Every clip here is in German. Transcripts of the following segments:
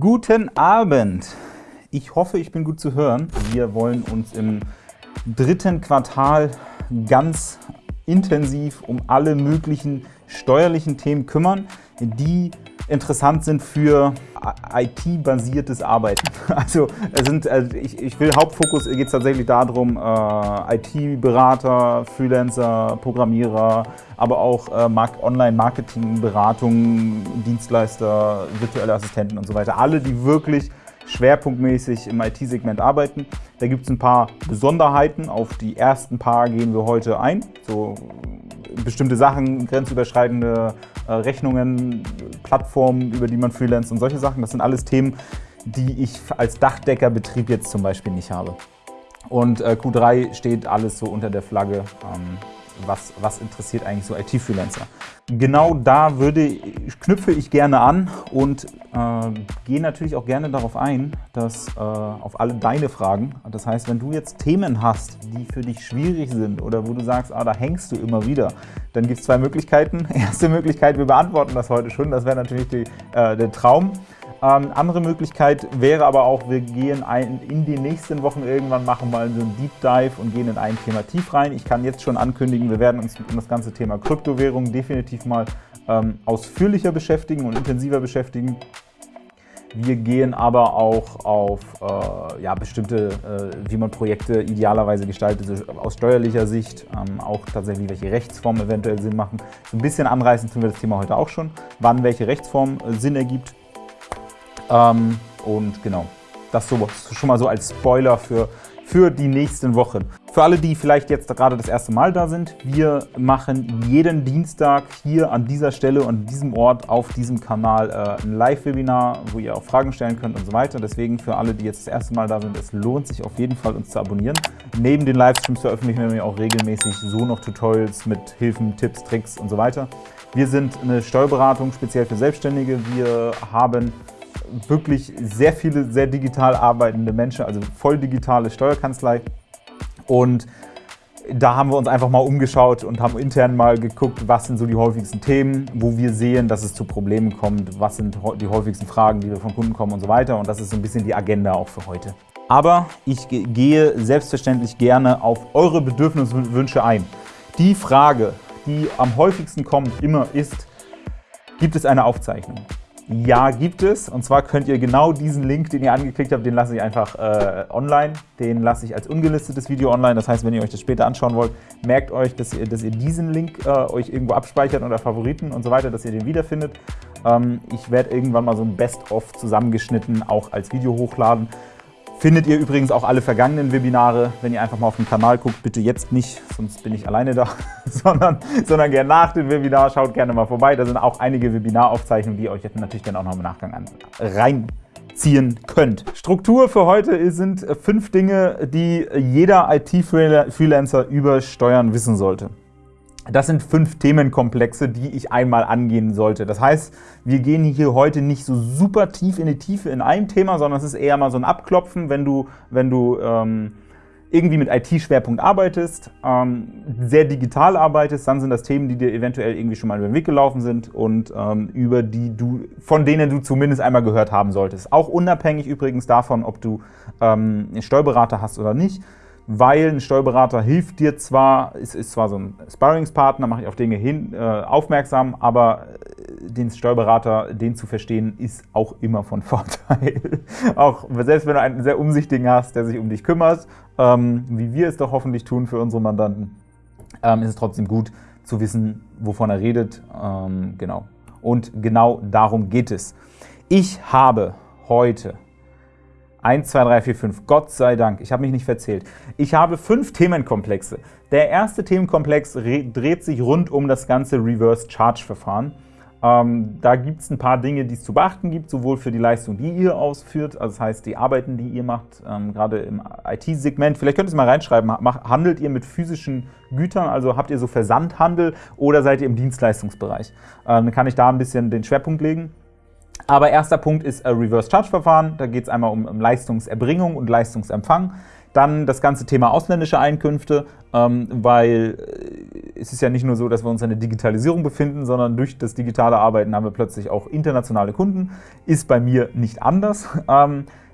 Guten Abend! Ich hoffe, ich bin gut zu hören. Wir wollen uns im dritten Quartal ganz intensiv um alle möglichen steuerlichen Themen kümmern, die interessant sind für IT-basiertes Arbeiten. Also, sind, also ich, ich, will Hauptfokus geht es tatsächlich darum, äh, IT-Berater, Freelancer, Programmierer, aber auch äh, Online-Marketing, Beratung, Dienstleister, virtuelle Assistenten und so weiter. Alle, die wirklich schwerpunktmäßig im IT-Segment arbeiten. Da gibt es ein paar Besonderheiten. Auf die ersten paar gehen wir heute ein. So bestimmte Sachen, grenzüberschreitende äh, Rechnungen, Plattformen, über die man freelance und solche Sachen. Das sind alles Themen, die ich als Dachdeckerbetrieb jetzt zum Beispiel nicht habe. Und äh, Q3 steht alles so unter der Flagge, ähm, was, was interessiert eigentlich so IT-Freelancer. Genau da würde, knüpfe ich gerne an und äh, gehe natürlich auch gerne darauf ein, dass äh, auf alle deine Fragen, das heißt, wenn du jetzt Themen hast, die für dich schwierig sind oder wo du sagst, ah, da hängst du immer wieder, dann gibt es zwei Möglichkeiten. Erste Möglichkeit, wir beantworten das heute schon, das wäre natürlich die, äh, der Traum. Ähm, andere Möglichkeit wäre aber auch, wir gehen ein, in die nächsten Wochen irgendwann machen mal so einen Deep Dive und gehen in ein Thema tief rein. Ich kann jetzt schon ankündigen, wir werden uns um das ganze Thema Kryptowährung definitiv mal ähm, ausführlicher beschäftigen und intensiver beschäftigen. Wir gehen aber auch auf äh, ja, bestimmte, äh, wie man Projekte idealerweise gestaltet, also aus steuerlicher Sicht, ähm, auch tatsächlich welche Rechtsformen eventuell Sinn machen. So ein bisschen anreißen tun wir das Thema heute auch schon, wann welche Rechtsform äh, Sinn ergibt. Ähm, und genau, das so, schon mal so als Spoiler für, für die nächsten Wochen. Für alle, die vielleicht jetzt gerade das erste Mal da sind, wir machen jeden Dienstag hier an dieser Stelle und diesem Ort auf diesem Kanal äh, ein Live-Webinar, wo ihr auch Fragen stellen könnt und so weiter. Deswegen für alle, die jetzt das erste Mal da sind, es lohnt sich auf jeden Fall, uns zu abonnieren. Neben den Livestreams veröffentlichen wir auch regelmäßig so noch Tutorials mit Hilfen, Tipps, Tricks und so weiter. Wir sind eine Steuerberatung speziell für Selbstständige. Wir haben wirklich sehr viele sehr digital arbeitende Menschen, also voll digitale Steuerkanzlei. Und da haben wir uns einfach mal umgeschaut und haben intern mal geguckt, was sind so die häufigsten Themen, wo wir sehen, dass es zu Problemen kommt, was sind die häufigsten Fragen, die wir von Kunden kommen und so weiter. Und das ist so ein bisschen die Agenda auch für heute. Aber ich gehe selbstverständlich gerne auf eure Bedürfnisse und Wünsche ein. Die Frage, die am häufigsten kommt, immer ist, gibt es eine Aufzeichnung? Ja, gibt es. Und zwar könnt ihr genau diesen Link, den ihr angeklickt habt, den lasse ich einfach äh, online. Den lasse ich als ungelistetes Video online. Das heißt, wenn ihr euch das später anschauen wollt, merkt euch, dass ihr, dass ihr diesen Link äh, euch irgendwo abspeichert unter Favoriten und so weiter, dass ihr den wiederfindet. Ähm, ich werde irgendwann mal so ein Best-of zusammengeschnitten auch als Video hochladen. Findet ihr übrigens auch alle vergangenen Webinare, wenn ihr einfach mal auf den Kanal guckt, bitte jetzt nicht, sonst bin ich alleine da, sondern, sondern gerne nach dem Webinar, schaut gerne mal vorbei. Da sind auch einige Webinaraufzeichnungen, die ihr euch jetzt natürlich dann auch noch im Nachgang an, reinziehen könnt. Struktur für heute sind fünf Dinge, die jeder IT-Freelancer über Steuern wissen sollte. Das sind fünf Themenkomplexe, die ich einmal angehen sollte. Das heißt, wir gehen hier heute nicht so super tief in die Tiefe in einem Thema, sondern es ist eher mal so ein Abklopfen, wenn du, wenn du ähm, irgendwie mit IT-Schwerpunkt arbeitest, ähm, sehr digital arbeitest, dann sind das Themen, die dir eventuell irgendwie schon mal über den Weg gelaufen sind und ähm, über die du, von denen du zumindest einmal gehört haben solltest. Auch unabhängig übrigens davon, ob du ähm, einen Steuerberater hast oder nicht weil ein Steuerberater hilft dir zwar, ist, ist zwar so ein Sparringspartner, mache ich auf Dinge hin, äh, aufmerksam, aber äh, den Steuerberater, den zu verstehen, ist auch immer von Vorteil. auch selbst wenn du einen sehr umsichtigen hast, der sich um dich kümmert, ähm, wie wir es doch hoffentlich tun für unsere Mandanten, ähm, ist es trotzdem gut zu wissen, wovon er redet. Ähm, genau. Und genau darum geht es. Ich habe heute 1, 2, 3, 4, 5. Gott sei Dank, ich habe mich nicht verzählt. Ich habe fünf Themenkomplexe. Der erste Themenkomplex dreht sich rund um das ganze Reverse-Charge-Verfahren. Ähm, da gibt es ein paar Dinge, die es zu beachten gibt, sowohl für die Leistung, die ihr ausführt, also das heißt die Arbeiten, die ihr macht, ähm, gerade im IT-Segment. Vielleicht könnt ihr es mal reinschreiben, handelt ihr mit physischen Gütern, also habt ihr so Versandhandel oder seid ihr im Dienstleistungsbereich? Ähm, dann kann ich da ein bisschen den Schwerpunkt legen. Aber erster Punkt ist Reverse Charge Verfahren. Da geht es einmal um, Leistungserbringung und Leistungsempfang. Dann das ganze Thema ausländische Einkünfte, ähm, weil äh, es ist ja nicht nur so, dass wir uns in der Digitalisierung befinden, sondern durch das digitale Arbeiten haben wir plötzlich auch internationale Kunden. Ist bei mir nicht anders.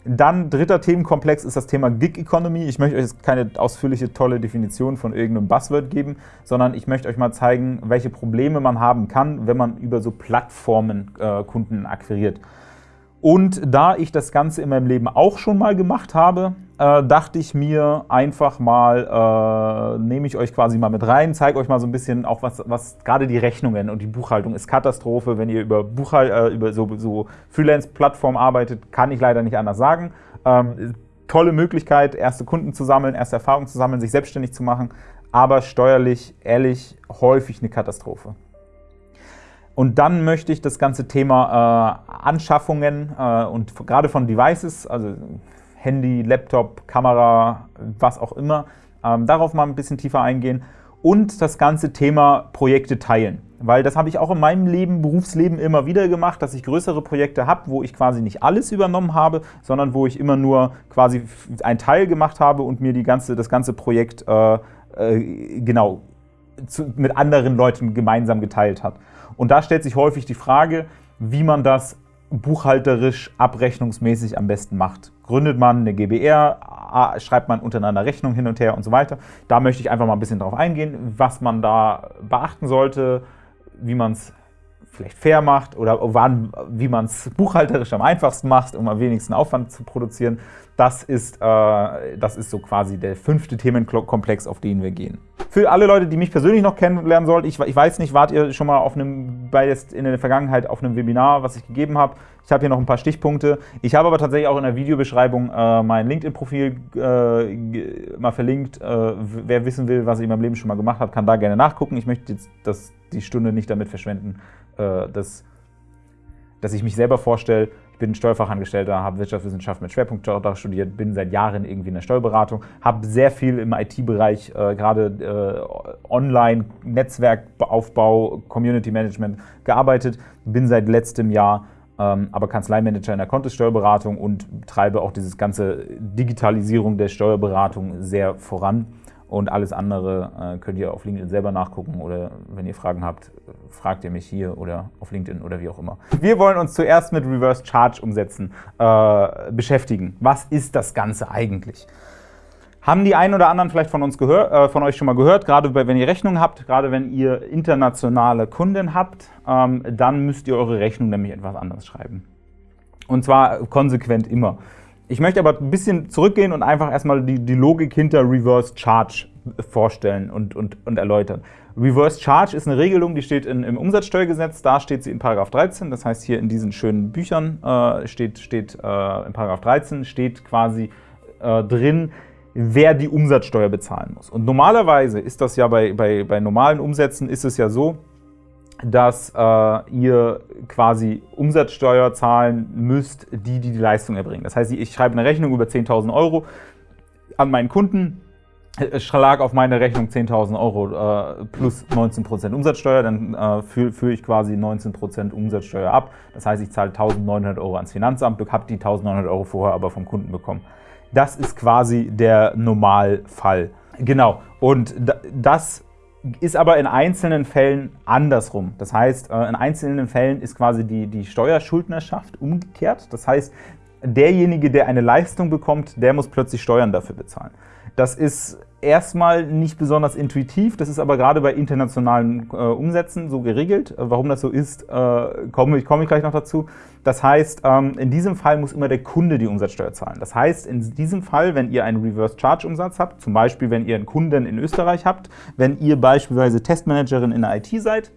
Dann dritter Themenkomplex ist das Thema Gig Economy. Ich möchte euch jetzt keine ausführliche, tolle Definition von irgendeinem Buzzword geben, sondern ich möchte euch mal zeigen, welche Probleme man haben kann, wenn man über so Plattformen äh, Kunden akquiriert. Und da ich das Ganze in meinem Leben auch schon mal gemacht habe, äh, dachte ich mir einfach mal, äh, nehme ich euch quasi mal mit rein, zeige euch mal so ein bisschen auch, was, was gerade die Rechnungen und die Buchhaltung ist Katastrophe. Wenn ihr über, Buchhal äh, über so, so Freelance-Plattformen arbeitet, kann ich leider nicht anders sagen. Ähm, tolle Möglichkeit, erste Kunden zu sammeln, erste Erfahrungen zu sammeln, sich selbstständig zu machen, aber steuerlich, ehrlich, häufig eine Katastrophe. Und dann möchte ich das ganze Thema äh, Anschaffungen äh, und gerade von Devices, also Handy, Laptop, Kamera, was auch immer, ähm, darauf mal ein bisschen tiefer eingehen und das ganze Thema Projekte teilen. Weil das habe ich auch in meinem Leben, Berufsleben immer wieder gemacht, dass ich größere Projekte habe, wo ich quasi nicht alles übernommen habe, sondern wo ich immer nur quasi einen Teil gemacht habe und mir die ganze, das ganze Projekt äh, äh, genau zu, mit anderen Leuten gemeinsam geteilt hat. Und da stellt sich häufig die Frage, wie man das buchhalterisch, abrechnungsmäßig am besten macht. Gründet man eine GBR, schreibt man untereinander Rechnungen hin und her und so weiter. Da möchte ich einfach mal ein bisschen drauf eingehen, was man da beachten sollte, wie man es vielleicht fair macht oder wann, wie man es buchhalterisch am einfachsten macht, um am wenigsten Aufwand zu produzieren. Das ist, äh, das ist so quasi der fünfte Themenkomplex, auf den wir gehen. Für alle Leute, die mich persönlich noch kennenlernen sollten, ich, ich weiß nicht, wart ihr schon mal auf einem, in der Vergangenheit auf einem Webinar, was ich gegeben habe? Ich habe hier noch ein paar Stichpunkte. Ich habe aber tatsächlich auch in der Videobeschreibung äh, mein LinkedIn-Profil äh, mal verlinkt. Äh, wer wissen will, was ich in meinem Leben schon mal gemacht habe, kann da gerne nachgucken. Ich möchte jetzt das, die Stunde nicht damit verschwenden, äh, dass, dass ich mich selber vorstelle. Ich bin Steuerfachangestellter, habe Wirtschaftswissenschaft mit Schwerpunkt studiert, bin seit Jahren irgendwie in der Steuerberatung, habe sehr viel im IT-Bereich, äh, gerade äh, Online-Netzwerkaufbau, Community Management gearbeitet, bin seit letztem Jahr ähm, aber Kanzleimanager in der Kontosteuerberatung und treibe auch diese ganze Digitalisierung der Steuerberatung sehr voran. Und alles andere äh, könnt ihr auf LinkedIn selber nachgucken oder wenn ihr Fragen habt, fragt ihr mich hier oder auf LinkedIn oder wie auch immer. Wir wollen uns zuerst mit Reverse Charge umsetzen äh, beschäftigen. Was ist das Ganze eigentlich? Haben die einen oder anderen vielleicht von, uns äh, von euch schon mal gehört, gerade wenn ihr Rechnungen habt, gerade wenn ihr internationale Kunden habt, ähm, dann müsst ihr eure Rechnung nämlich etwas anders schreiben. Und zwar konsequent immer. Ich möchte aber ein bisschen zurückgehen und einfach erstmal die, die Logik hinter Reverse Charge vorstellen und, und, und erläutern. Reverse Charge ist eine Regelung, die steht in, im Umsatzsteuergesetz, da steht sie in § 13, das heißt hier in diesen schönen Büchern äh, steht, steht äh, in § 13 steht quasi äh, drin, wer die Umsatzsteuer bezahlen muss. Und normalerweise ist das ja bei, bei, bei normalen Umsätzen ist es ja so, dass äh, ihr quasi Umsatzsteuer zahlen müsst, die, die die Leistung erbringen. Das heißt, ich schreibe eine Rechnung über 10.000 Euro an meinen Kunden, schlag auf meine Rechnung 10.000 Euro äh, plus 19% Umsatzsteuer, dann äh, führe führ ich quasi 19% Umsatzsteuer ab. Das heißt, ich zahle 1.900 Euro ans Finanzamt, habe die 1.900 Euro vorher aber vom Kunden bekommen. Das ist quasi der Normalfall. Genau, und das ist aber in einzelnen Fällen andersrum. Das heißt, äh, in einzelnen Fällen ist quasi die, die Steuerschuldnerschaft umgekehrt. Das heißt, derjenige, der eine Leistung bekommt, der muss plötzlich Steuern dafür bezahlen. Das ist erstmal nicht besonders intuitiv, das ist aber gerade bei internationalen äh, Umsätzen so geregelt. Äh, warum das so ist, äh, komme, komme ich gleich noch dazu. Das heißt, ähm, in diesem Fall muss immer der Kunde die Umsatzsteuer zahlen. Das heißt, in diesem Fall, wenn ihr einen Reverse-Charge-Umsatz habt, zum Beispiel, wenn ihr einen Kunden in Österreich habt, wenn ihr beispielsweise Testmanagerin in der IT seid,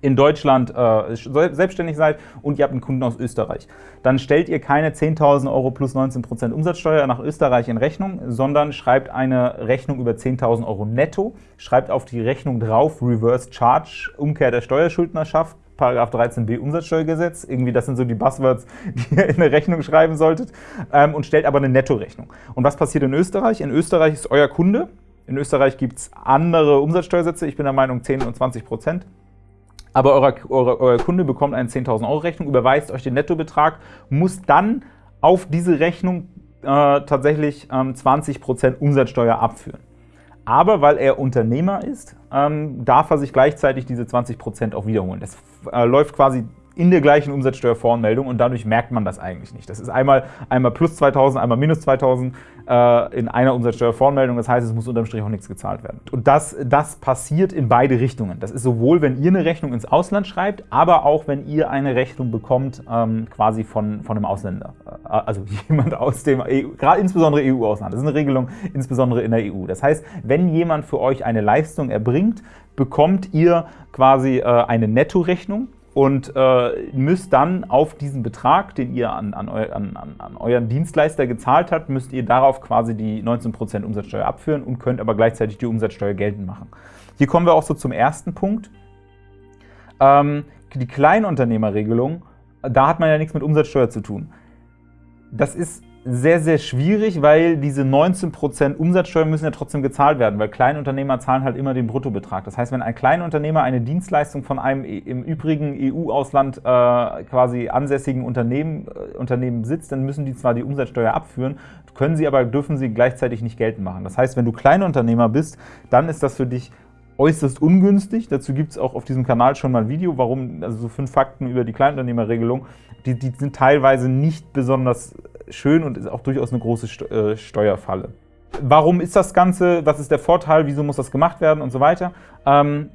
in Deutschland äh, selbstständig seid und ihr habt einen Kunden aus Österreich, dann stellt ihr keine 10.000 Euro plus 19% Umsatzsteuer nach Österreich in Rechnung, sondern schreibt eine Rechnung über 10.000 Euro netto, schreibt auf die Rechnung drauf Reverse Charge, Umkehr der Steuerschuldnerschaft, Paragraph 13b Umsatzsteuergesetz. Irgendwie, das sind so die Buzzwords, die ihr in eine Rechnung schreiben solltet. Ähm, und stellt aber eine Nettorechnung. Und was passiert in Österreich? In Österreich ist euer Kunde. In Österreich gibt es andere Umsatzsteuersätze. Ich bin der Meinung 10 und 20 Prozent. Aber euer, euer, euer Kunde bekommt eine 10.000 Euro Rechnung, überweist euch den Nettobetrag, muss dann auf diese Rechnung äh, tatsächlich ähm, 20% Umsatzsteuer abführen. Aber weil er Unternehmer ist, ähm, darf er sich gleichzeitig diese 20% auch wiederholen. Das äh, läuft quasi in der gleichen Umsatzsteuervoranmeldung und dadurch merkt man das eigentlich nicht. Das ist einmal, einmal plus 2000, einmal minus 2000 äh, in einer Umsatzsteuervoranmeldung. Das heißt, es muss unterm Strich auch nichts gezahlt werden. Und das, das passiert in beide Richtungen. Das ist sowohl, wenn ihr eine Rechnung ins Ausland schreibt, aber auch, wenn ihr eine Rechnung bekommt, ähm, quasi von, von einem Ausländer. Äh, also jemand aus dem, EU, gerade insbesondere EU-Ausland. Das ist eine Regelung insbesondere in der EU. Das heißt, wenn jemand für euch eine Leistung erbringt, bekommt ihr quasi äh, eine Nettorechnung und äh, müsst dann auf diesen Betrag, den ihr an, an, eu, an, an, euren Dienstleister gezahlt habt, müsst ihr darauf quasi die 19% Umsatzsteuer abführen und könnt aber gleichzeitig die Umsatzsteuer geltend machen. Hier kommen wir auch so zum ersten Punkt. Ähm, die Kleinunternehmerregelung, da hat man ja nichts mit Umsatzsteuer zu tun. Das ist sehr, sehr schwierig, weil diese 19% Umsatzsteuer müssen ja trotzdem gezahlt werden, weil Kleinunternehmer zahlen halt immer den Bruttobetrag. Das heißt, wenn ein Kleinunternehmer eine Dienstleistung von einem im übrigen EU-Ausland äh, quasi ansässigen Unternehmen, äh, Unternehmen sitzt, dann müssen die zwar die Umsatzsteuer abführen, können sie aber, dürfen sie gleichzeitig nicht geltend machen. Das heißt, wenn du Kleinunternehmer bist, dann ist das für dich äußerst ungünstig. Dazu gibt es auch auf diesem Kanal schon mal ein Video, warum, also so fünf Fakten über die Kleinunternehmerregelung. Die, die sind teilweise nicht besonders schön und ist auch durchaus eine große äh, Steuerfalle. Warum ist das Ganze? Was ist der Vorteil? Wieso muss das gemacht werden und so weiter? Ähm,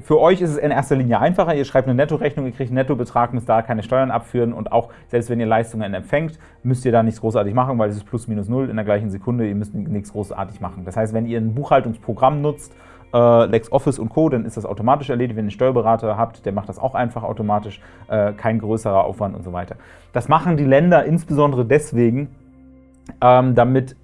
für euch ist es in erster Linie einfacher. Ihr schreibt eine Nettorechnung, ihr kriegt einen Nettobetrag, müsst da keine Steuern abführen und auch selbst wenn ihr Leistungen empfängt, müsst ihr da nichts großartig machen, weil es ist plus minus null in der gleichen Sekunde. Ihr müsst nichts großartig machen. Das heißt, wenn ihr ein Buchhaltungsprogramm nutzt, äh, LexOffice und Co., dann ist das automatisch erledigt. Wenn ihr einen Steuerberater habt, der macht das auch einfach automatisch, äh, kein größerer Aufwand und so weiter. Das machen die Länder insbesondere deswegen, ähm, damit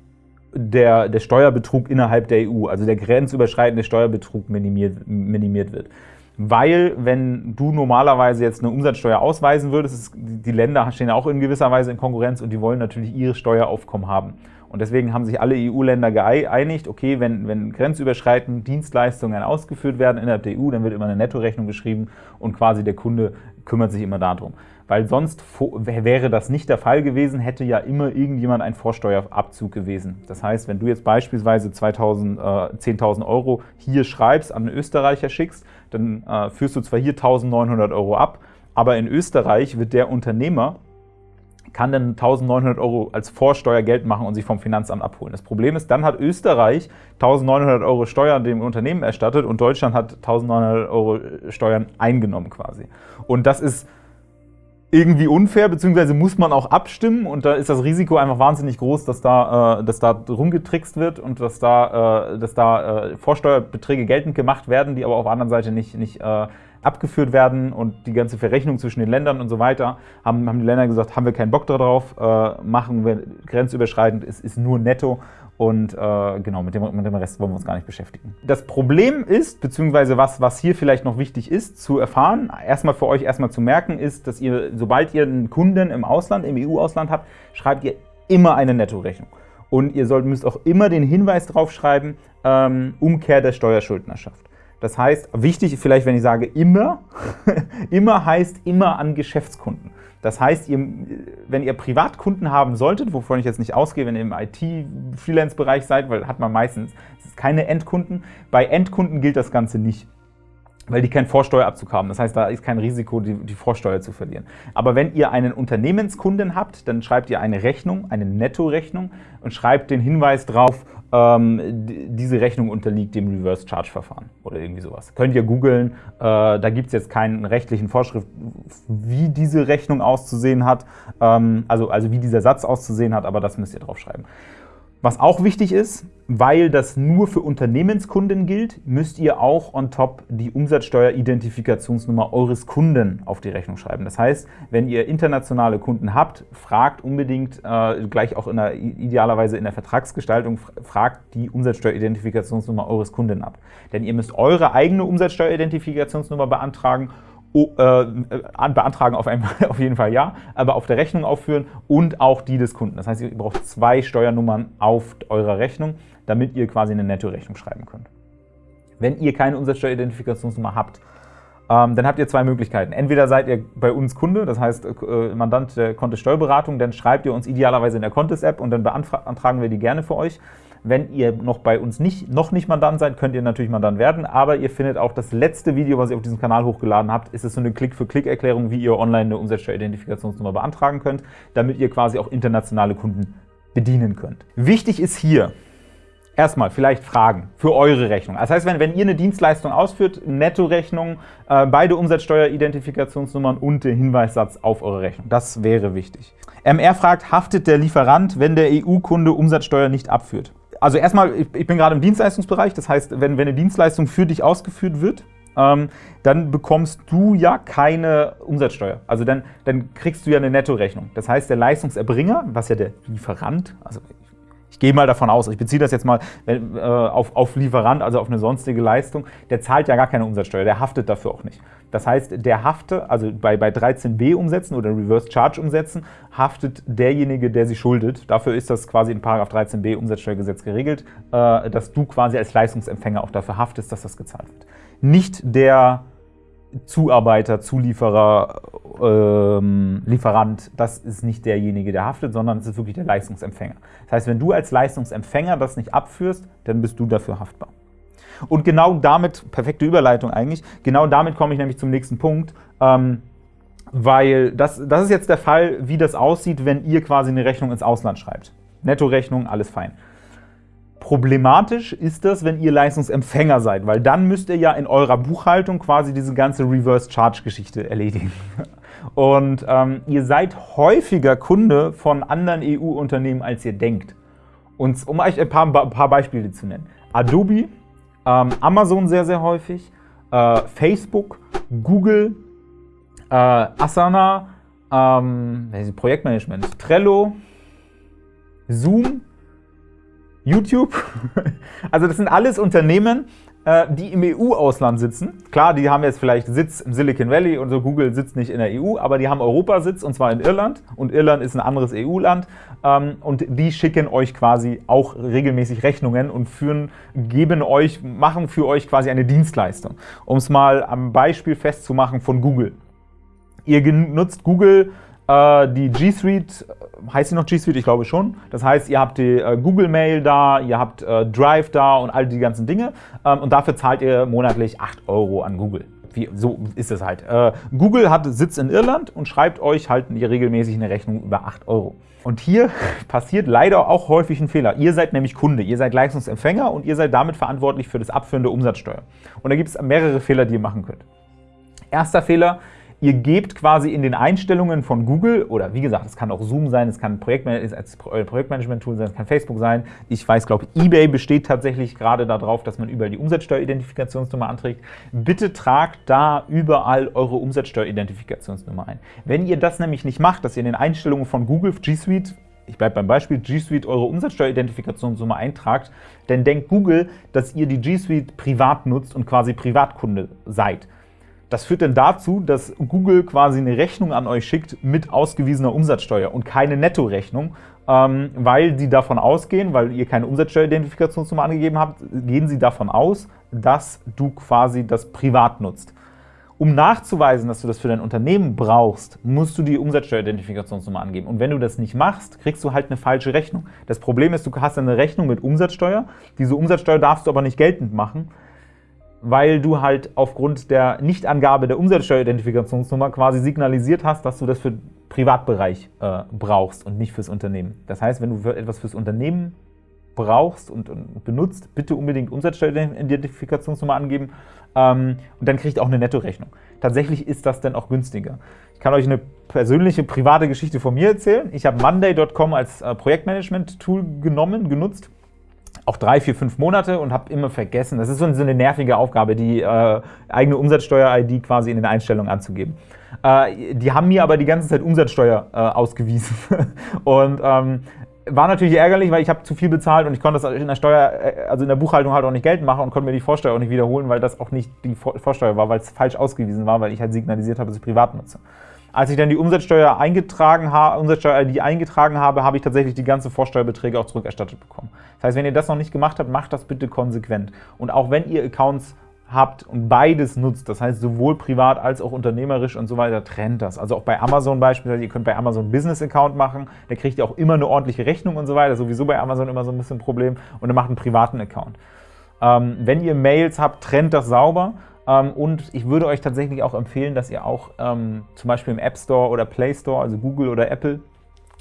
der, der Steuerbetrug innerhalb der EU, also der grenzüberschreitende Steuerbetrug minimiert, minimiert wird. Weil, wenn du normalerweise jetzt eine Umsatzsteuer ausweisen würdest, ist, die Länder stehen ja auch in gewisser Weise in Konkurrenz und die wollen natürlich ihre Steueraufkommen haben. Und deswegen haben sich alle EU-Länder geeinigt, okay, wenn, wenn grenzüberschreitend Dienstleistungen ausgeführt werden innerhalb der EU, dann wird immer eine Nettorechnung geschrieben und quasi der Kunde kümmert sich immer darum. Weil sonst wäre das nicht der Fall gewesen, hätte ja immer irgendjemand ein Vorsteuerabzug gewesen. Das heißt, wenn du jetzt beispielsweise 2000, äh, 10.000 Euro hier schreibst, an einen Österreicher schickst, dann äh, führst du zwar hier 1.900 Euro ab, aber in Österreich wird der Unternehmer kann dann 1.900 Euro als Vorsteuer Geld machen und sich vom Finanzamt abholen. Das Problem ist, dann hat Österreich 1.900 Euro Steuern dem Unternehmen erstattet und Deutschland hat 1.900 Euro Steuern eingenommen quasi. Und das ist irgendwie unfair, beziehungsweise muss man auch abstimmen und da ist das Risiko einfach wahnsinnig groß, dass da, äh, dass da rumgetrickst wird und dass da, äh, dass da äh, Vorsteuerbeträge geltend gemacht werden, die aber auf der anderen Seite nicht, nicht äh, abgeführt werden und die ganze Verrechnung zwischen den Ländern und so weiter, haben, haben die Länder gesagt, haben wir keinen Bock darauf, äh, machen wir grenzüberschreitend, es ist nur netto und äh, genau, mit dem, mit dem Rest wollen wir uns gar nicht beschäftigen. Das Problem ist, beziehungsweise was, was hier vielleicht noch wichtig ist zu erfahren, erstmal für euch erstmal zu merken, ist, dass ihr, sobald ihr einen Kunden im Ausland, im EU-Ausland habt, schreibt ihr immer eine Nettorechnung. Und ihr sollt, müsst auch immer den Hinweis draufschreiben, ähm, Umkehr der Steuerschuldnerschaft. Das heißt, wichtig vielleicht, wenn ich sage immer, immer heißt immer an Geschäftskunden. Das heißt, ihr, wenn ihr Privatkunden haben solltet, wovon ich jetzt nicht ausgehe, wenn ihr im IT-Freelance-Bereich seid, weil hat man meistens keine Endkunden, bei Endkunden gilt das Ganze nicht weil die keinen Vorsteuerabzug haben. Das heißt, da ist kein Risiko, die, die, Vorsteuer zu verlieren. Aber wenn ihr einen Unternehmenskunden habt, dann schreibt ihr eine Rechnung, eine Nettorechnung und schreibt den Hinweis drauf, diese Rechnung unterliegt dem Reverse-Charge-Verfahren oder irgendwie sowas. Könnt ihr googeln, äh, da gibt es jetzt keinen rechtlichen Vorschrift, wie diese Rechnung auszusehen hat, ähm, also, also wie dieser Satz auszusehen hat, aber das müsst ihr draufschreiben. Was auch wichtig ist, weil das nur für Unternehmenskunden gilt, müsst ihr auch on top die Umsatzsteueridentifikationsnummer eures Kunden auf die Rechnung schreiben. Das heißt, wenn ihr internationale Kunden habt, fragt unbedingt, äh, gleich auch in der, idealerweise in der Vertragsgestaltung, fragt die Umsatzsteueridentifikationsnummer eures Kunden ab. Denn ihr müsst eure eigene Umsatzsteueridentifikationsnummer beantragen Äh, beantragen auf, einmal, auf jeden Fall ja, aber auf der Rechnung aufführen und auch die des Kunden. Das heißt, ihr braucht zwei Steuernummern auf eurer Rechnung, damit ihr quasi eine Nettorechnung schreiben könnt. Wenn ihr keine Umsatzsteueridentifikationsnummer habt, ähm, dann habt ihr zwei Möglichkeiten. Entweder seid ihr bei uns Kunde, das heißt äh, Mandant der Kontist Steuerberatung, dann schreibt ihr uns idealerweise in der Kontist-App und dann beantragen wir die gerne für euch. Wenn ihr noch bei uns nicht, noch nicht Mandant seid, könnt ihr natürlich Mandant werden, aber ihr findet auch das letzte Video, was ihr auf diesem Kanal hochgeladen habt, ist es so eine Klick-für-Klick-Erklärung, wie ihr online eine Umsatzsteueridentifikationsnummer beantragen könnt, damit ihr quasi auch internationale Kunden bedienen könnt. Wichtig ist hier, Erstmal vielleicht Fragen für eure Rechnung. Das heißt, wenn, wenn ihr eine Dienstleistung ausführt, Nettorechnung, äh, beide Umsatzsteueridentifikationsnummern und der Hinweissatz auf eure Rechnung. Das wäre wichtig. MR fragt, haftet der Lieferant, wenn der EU-Kunde Umsatzsteuer nicht abführt? Also erstmal, ich, ich bin gerade im Dienstleistungsbereich, das heißt, wenn, wenn eine Dienstleistung für dich ausgeführt wird, ähm, dann bekommst du ja keine Umsatzsteuer. Also dann, dann kriegst du ja eine Nettorechnung. Das heißt, der Leistungserbringer, was ja der Lieferant, also ich gehe mal davon aus, ich beziehe das jetzt mal äh, auf, auf Lieferant, also auf eine sonstige Leistung, der zahlt ja gar keine Umsatzsteuer, der haftet dafür auch nicht. Das heißt, der hafte, also bei, bei 13b Umsätzen oder Reverse Charge Umsätzen, haftet derjenige, der sie schuldet. Dafür ist das quasi in 13b Umsatzsteuergesetz geregelt, äh, dass du quasi als Leistungsempfänger auch dafür haftest, dass das gezahlt wird. Nicht der Zuarbeiter, Zulieferer, ähm, Lieferant, das ist nicht derjenige, der haftet, sondern es ist wirklich der Leistungsempfänger. Das heißt, wenn du als Leistungsempfänger das nicht abführst, dann bist du dafür haftbar. Und genau damit, perfekte Überleitung eigentlich, genau damit komme ich nämlich zum nächsten Punkt, ähm, weil das, das ist jetzt der Fall, wie das aussieht, wenn ihr quasi eine Rechnung ins Ausland schreibt. Nettorechnung, alles fein. Problematisch ist das, wenn ihr Leistungsempfänger seid, weil dann müsst ihr ja in eurer Buchhaltung quasi diese ganze Reverse-Charge-Geschichte erledigen. Und ähm, ihr seid häufiger Kunde von anderen EU-Unternehmen, als ihr denkt. Und um euch ein paar, ein paar Beispiele zu nennen. Adobe, ähm, Amazon sehr, sehr häufig, äh, Facebook, Google, äh, Asana, ähm, Projektmanagement, Trello, Zoom, YouTube. Also das sind alles Unternehmen, die im EU-Ausland sitzen. Klar, die haben jetzt vielleicht Sitz im Silicon Valley und so Google sitzt nicht in der EU, aber die haben Europasitz und zwar in Irland und Irland ist ein anderes EU-Land ähm, und die schicken euch quasi auch regelmäßig Rechnungen und führen, geben euch, machen für euch quasi eine Dienstleistung. Um es mal am Beispiel festzumachen von Google. Ihr nutzt Google äh, die G Suite, heißt sie noch G Suite? Ich glaube schon. Das heißt, ihr habt die äh, Google Mail da, ihr habt äh, Drive da und all die ganzen Dinge. Ähm, und dafür zahlt ihr monatlich 8 Euro an Google. Wie, so ist es halt. Äh, Google hat Sitz in Irland und schreibt euch halt regelmäßig eine Rechnung über 8 Euro. Und hier passiert leider auch häufig ein Fehler. Ihr seid nämlich Kunde, ihr seid Leistungsempfänger und ihr seid damit verantwortlich für das Abführen der Umsatzsteuer. Und da gibt es mehrere Fehler, die ihr machen könnt. Erster Fehler, Ihr gebt quasi in den Einstellungen von Google, oder wie gesagt, es kann auch Zoom sein, es kann Projektmanagement-Tool sein, es kann Facebook sein. Ich weiß, glaube eBay besteht tatsächlich gerade darauf, dass man überall die Umsatzsteueridentifikationsnummer anträgt. Bitte tragt da überall eure Umsatzsteueridentifikationsnummer ein. Wenn ihr das nämlich nicht macht, dass ihr in den Einstellungen von Google G Suite ich bleibe beim Beispiel, G Suite eure Umsatzsteueridentifikationsnummer eintragt, dann denkt Google, dass ihr die G Suite privat nutzt und quasi Privatkunde seid. Das führt dann dazu, dass Google quasi eine Rechnung an euch schickt mit ausgewiesener Umsatzsteuer und keine Nettorechnung, ähm, weil sie davon ausgehen, weil ihr keine Umsatzsteueridentifikationsnummer angegeben habt, gehen sie davon aus, dass du quasi das privat nutzt. Um nachzuweisen, dass du das für dein Unternehmen brauchst, musst du die Umsatzsteueridentifikationsnummer angeben. Und wenn du das nicht machst, kriegst du halt eine falsche Rechnung. Das Problem ist, du hast eine Rechnung mit Umsatzsteuer. Diese Umsatzsteuer darfst du aber nicht geltend machen, weil du halt aufgrund der Nichtangabe der Umsatzsteueridentifikationsnummer quasi signalisiert hast, dass du das für den Privatbereich äh, brauchst und nicht fürs Unternehmen. Das heißt, wenn du für etwas fürs Unternehmen brauchst und, und benutzt, bitte unbedingt Umsatzsteueridentifikationsnummer angeben ähm, und dann kriegt auch eine Nettorechnung. Tatsächlich ist das dann auch günstiger. Ich kann euch eine persönliche, private Geschichte von mir erzählen. Ich habe Monday.com als äh, Projektmanagement-Tool genommen, genutzt auch drei, vier, fünf Monate und habe immer vergessen. Das ist so eine nervige Aufgabe, die äh, eigene Umsatzsteuer-ID quasi in den Einstellungen anzugeben. Äh, die haben mir aber die ganze Zeit Umsatzsteuer äh, ausgewiesen. und ähm, war natürlich ärgerlich, weil ich habe zu viel bezahlt und ich konnte das in der Steuer, äh, also in der Buchhaltung halt auch nicht geltend machen und konnte mir die Vorsteuer auch nicht wiederholen, weil das auch nicht die Vorsteuer war, weil es falsch ausgewiesen war, weil ich halt signalisiert habe, dass ich privat nutze. Als ich dann die Umsatzsteuer eingetragen habe, Umsatzsteuer-ID eingetragen habe, habe ich tatsächlich die ganzen Vorsteuerbeträge auch zurückerstattet bekommen. Das heißt, wenn ihr das noch nicht gemacht habt, macht das bitte konsequent. Und auch wenn ihr Accounts habt und beides nutzt, das heißt sowohl privat als auch unternehmerisch und so weiter, trennt das. Also auch bei Amazon beispielsweise, ihr könnt bei Amazon Business Account machen, da kriegt ihr auch immer eine ordentliche Rechnung und so weiter, sowieso bei Amazon immer so ein bisschen ein Problem und dann macht einen privaten Account. Ähm, wenn ihr Mails habt, trennt das sauber und ich würde euch tatsächlich auch empfehlen, dass ihr auch ähm, zum Beispiel im App Store oder Play Store, also Google oder Apple,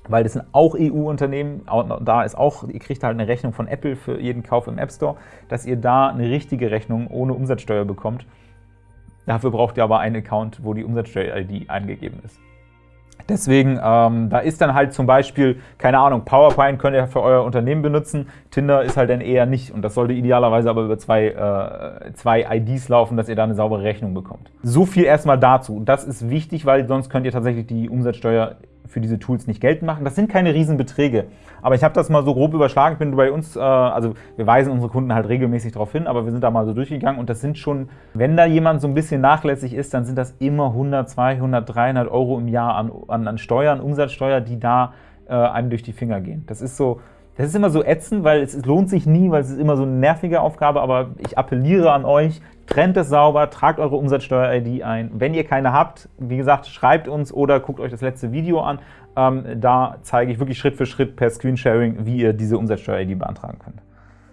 weil das sind auch EU-Unternehmen, da ist auch, ihr kriegt halt eine Rechnung von Apple für jeden Kauf im App Store, dass ihr da eine richtige Rechnung ohne Umsatzsteuer bekommt. Dafür braucht ihr aber einen Account, wo die Umsatzsteuer-ID eingegeben ist. Deswegen, ähm, da ist dann halt zum Beispiel, keine Ahnung, PowerPoint könnt ihr für euer Unternehmen benutzen, Tinder ist halt dann eher nicht und das sollte idealerweise aber über zwei, äh, zwei IDs laufen, dass ihr da eine saubere Rechnung bekommt. So viel erstmal dazu. Das ist wichtig, weil sonst könnt ihr tatsächlich die Umsatzsteuer für diese Tools nicht geltend machen. Das sind keine Riesenbeträge, aber ich habe das mal so grob überschlagen. Ich bin bei uns, äh, also wir weisen unsere Kunden halt regelmäßig darauf hin, aber wir sind da mal so durchgegangen und das sind schon, wenn da jemand so ein bisschen nachlässig ist, dann sind das immer 100, 200, 300 Euro im Jahr an, an, an Steuern, Umsatzsteuer, die da äh, einem durch die Finger gehen. Das ist so, das ist immer so ätzend, weil es, es lohnt sich nie, weil es ist immer so eine nervige Aufgabe, aber ich appelliere an euch, trennt es sauber, tragt eure Umsatzsteuer-ID ein. Wenn ihr keine habt, wie gesagt, schreibt uns oder guckt euch das letzte Video an. Ähm, da zeige ich wirklich Schritt für Schritt per Screensharing, wie ihr diese Umsatzsteuer-ID beantragen könnt.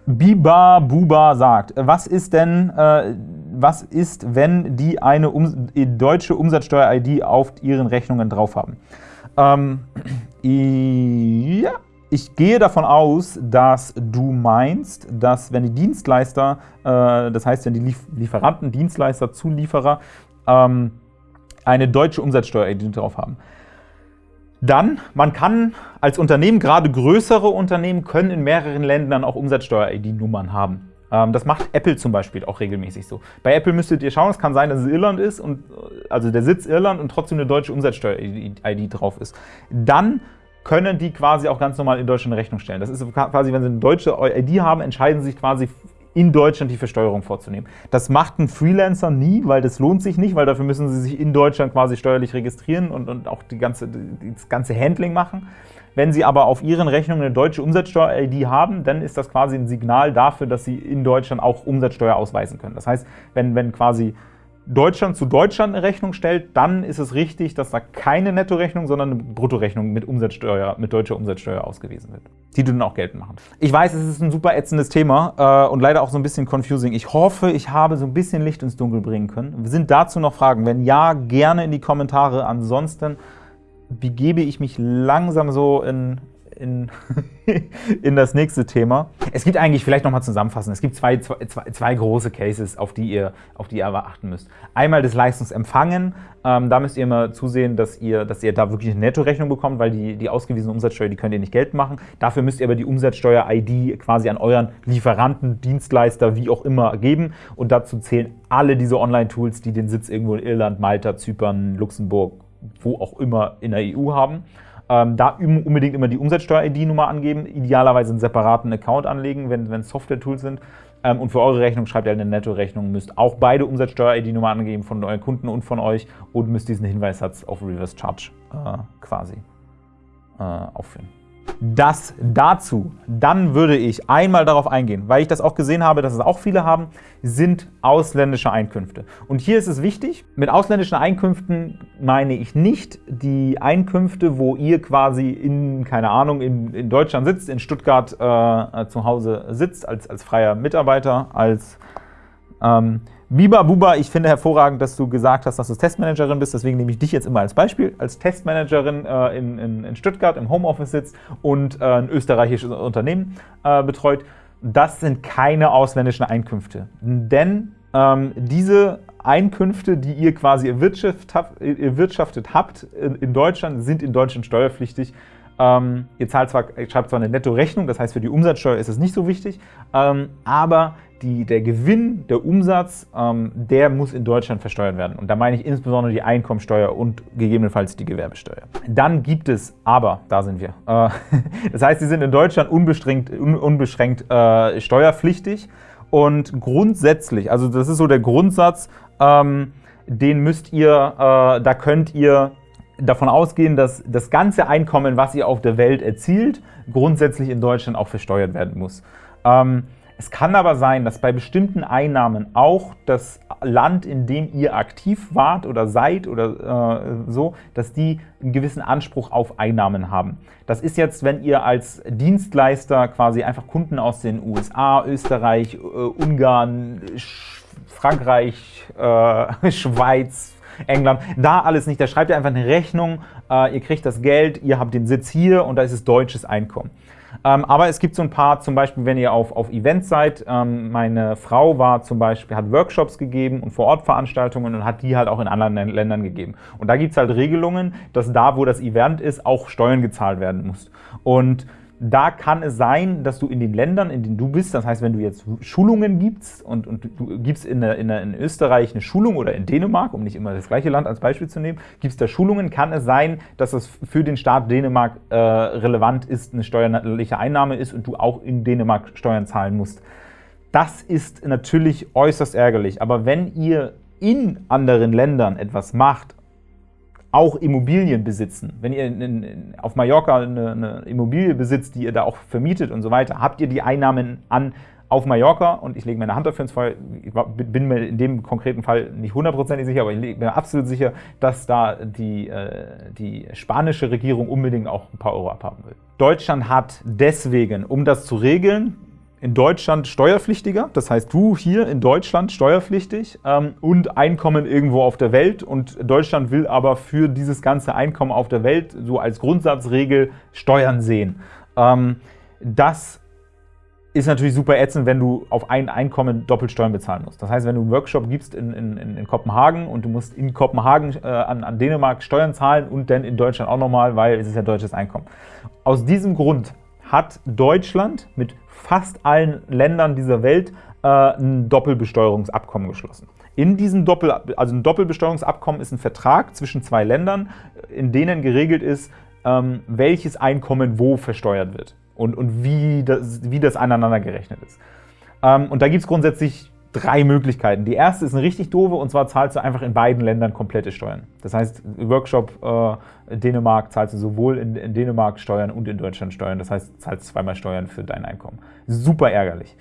Biba Buba sagt, was ist denn, äh, was ist, wenn die eine um, deutsche Umsatzsteuer-ID auf ihren Rechnungen drauf haben? Ähm, ja, ich gehe davon aus, dass du meinst, dass wenn die Dienstleister, äh, das heißt, wenn die Lieferanten, Dienstleister, Zulieferer ähm, eine deutsche Umsatzsteuer-ID drauf haben, dann, man kann als Unternehmen, gerade größere Unternehmen, können in mehreren Ländern auch Umsatzsteuer-ID-Nummern haben. Ähm, das macht Apple zum Beispiel auch regelmäßig so. Bei Apple müsstet ihr schauen, es kann sein, dass es Irland ist, und, also der Sitz Irland und trotzdem eine deutsche Umsatzsteuer-ID drauf ist. Dann können die quasi auch ganz normal in Deutschland Rechnung stellen. Das ist quasi, wenn sie eine deutsche ID haben, entscheiden sie sich quasi in Deutschland die Versteuerung vorzunehmen. Das macht ein Freelancer nie, weil das lohnt sich nicht, weil dafür müssen sie sich in Deutschland quasi steuerlich registrieren und, und auch die ganze, das ganze Handling machen. Wenn Sie aber auf Ihren Rechnungen eine deutsche Umsatzsteuer-ID haben, dann ist das quasi ein Signal dafür, dass Sie in Deutschland auch Umsatzsteuer ausweisen können. Das heißt, wenn, wenn quasi Deutschland zu Deutschland eine Rechnung stellt, dann ist es richtig, dass da keine Nettorechnung, sondern eine Bruttorechnung mit Umsatzsteuer, mit deutscher Umsatzsteuer ausgewiesen wird, die du dann auch geltend machen. Ich weiß, es ist ein super ätzendes Thema äh, und leider auch so ein bisschen confusing. Ich hoffe, ich habe so ein bisschen Licht ins Dunkel bringen können. Sind dazu noch Fragen? Wenn ja, gerne in die Kommentare. Ansonsten begebe ich mich langsam so in in, in das nächste Thema. Es gibt eigentlich, vielleicht nochmal zusammenfassen, es gibt zwei, zwei, zwei, große Cases, auf die, ihr, auf die ihr aber achten müsst. Einmal das Leistungsempfangen, ähm, da müsst ihr immer zusehen, dass ihr, dass ihr da wirklich eine Nettorechnung bekommt, weil die, die ausgewiesene Umsatzsteuer, die könnt ihr nicht Geld machen. Dafür müsst ihr aber die Umsatzsteuer-ID quasi an euren Lieferanten, Dienstleister, wie auch immer geben und dazu zählen alle diese Online-Tools, die den Sitz irgendwo in Irland, Malta, Zypern, Luxemburg, wo auch immer in der EU haben. Ähm, da unbedingt immer die Umsatzsteuer-ID-Nummer angeben, idealerweise einen separaten Account anlegen, wenn es Software-Tools sind. Ähm, und für eure Rechnung schreibt ihr eine Netto-Rechnung, müsst auch beide Umsatzsteuer-ID-Nummer angeben von euren Kunden und von euch und müsst diesen Hinweissatz auf Reverse Charge äh, quasi äh, aufführen. Das dazu. Dann würde ich einmal darauf eingehen, weil ich das auch gesehen habe, dass es auch viele haben, sind ausländische Einkünfte. Und hier ist es wichtig, mit ausländischen Einkünften meine ich nicht die Einkünfte, wo ihr quasi in, keine Ahnung, in, in Deutschland sitzt, in Stuttgart äh, zu Hause sitzt, als, als freier Mitarbeiter, als ähm, Biba Buba, ich finde hervorragend, dass du gesagt hast, dass du Testmanagerin bist, deswegen nehme ich dich jetzt immer als Beispiel, als Testmanagerin äh, in, in, in, Stuttgart im Homeoffice sitzt und äh, ein österreichisches Unternehmen äh, betreut. Das sind keine ausländischen Einkünfte, denn ähm, diese Einkünfte, die ihr quasi erwirtschaftet habt in Deutschland, sind in Deutschland steuerpflichtig ähm, ihr zwar, ihr schreibt zwar eine Nettorechnung, das heißt für die Umsatzsteuer ist es nicht so wichtig, ähm, aber die, der Gewinn, der Umsatz, ähm, der muss in Deutschland versteuert werden. Und da meine ich insbesondere die Einkommensteuer und gegebenenfalls die Gewerbesteuer. Dann gibt es aber, da sind wir, äh, das heißt, sie sind in Deutschland unbeschränkt, un, unbeschränkt äh, steuerpflichtig und grundsätzlich, also das ist so der Grundsatz, ähm, den müsst ihr, äh, da könnt ihr davon ausgehen, dass das ganze Einkommen, was ihr auf der Welt erzielt, grundsätzlich in Deutschland auch versteuert werden muss. Ähm, Es kann aber sein, dass bei bestimmten Einnahmen auch das Land, in dem ihr aktiv wart oder seid oder äh, so, dass die einen gewissen Anspruch auf Einnahmen haben. Das ist jetzt, wenn ihr als Dienstleister quasi einfach Kunden aus den USA, Österreich, äh, Ungarn, Sch Frankreich, äh, Schweiz, England, da alles nicht. Da schreibt ihr einfach eine Rechnung, äh, ihr kriegt das Geld, ihr habt den Sitz hier und da ist es deutsches Einkommen. Ähm, aber es gibt so ein paar, zum Beispiel, wenn ihr auf, auf Events seid, ähm, meine Frau war zum Beispiel, hat Workshops gegeben und Vor-Ort-Veranstaltungen und hat die halt auch in anderen Ländern gegeben. Und da gibt es halt Regelungen, dass da, wo das Event ist, auch Steuern gezahlt werden muss. Und da kann es sein, dass du in den Ländern, in denen du bist, das heißt, wenn du jetzt Schulungen gibst und, und du gibst in, in, in, Österreich eine Schulung oder in Dänemark, um nicht immer das gleiche Land als Beispiel zu nehmen, gibst da Schulungen, kann es sein, dass es für den Staat Dänemark äh, relevant ist, eine steuerliche Einnahme ist und du auch in Dänemark Steuern zahlen musst. Das ist natürlich äußerst ärgerlich, aber wenn ihr in anderen Ländern etwas macht, auch Immobilien besitzen. Wenn ihr in, in, auf Mallorca eine, eine, Immobilie besitzt, die ihr da auch vermietet und so weiter, habt ihr die Einnahmen an auf Mallorca und ich lege meine Hand dafür ins Feuer, ich bin mir in dem konkreten Fall nicht hundertprozentig sicher, aber ich bin mir absolut sicher, dass da die, äh, die spanische Regierung unbedingt auch ein paar Euro abhaben will. Deutschland hat deswegen, um das zu regeln, in Deutschland steuerpflichtiger, das heißt du hier in Deutschland steuerpflichtig ähm, und Einkommen irgendwo auf der Welt und Deutschland will aber für dieses ganze Einkommen auf der Welt so als Grundsatzregel Steuern sehen. Ähm, das ist natürlich super ätzend, wenn du auf ein Einkommen doppelt Steuern bezahlen musst. Das heißt, wenn du einen Workshop gibst in, in, in Kopenhagen und du musst in Kopenhagen äh, an, an Dänemark Steuern zahlen und dann in Deutschland auch nochmal, weil es ist ja deutsches Einkommen. Aus diesem Grund hat Deutschland mit fast allen Ländern dieser Welt äh, ein Doppelbesteuerungsabkommen geschlossen. In diesem Doppel, also ein Doppelbesteuerungsabkommen ist ein Vertrag zwischen zwei Ländern, in denen geregelt ist, ähm, welches Einkommen wo versteuert wird und, und wie, das, wie das aneinander gerechnet ist. Ähm, und da gibt es grundsätzlich drei Möglichkeiten. Die erste ist eine richtig doofe, und zwar zahlst du einfach in beiden Ländern komplette Steuern. Das heißt, Workshop äh, Dänemark zahlst du sowohl in, in, Dänemark Steuern und in Deutschland Steuern. Das heißt, du zahlst zweimal Steuern für dein Einkommen. Super ärgerlich.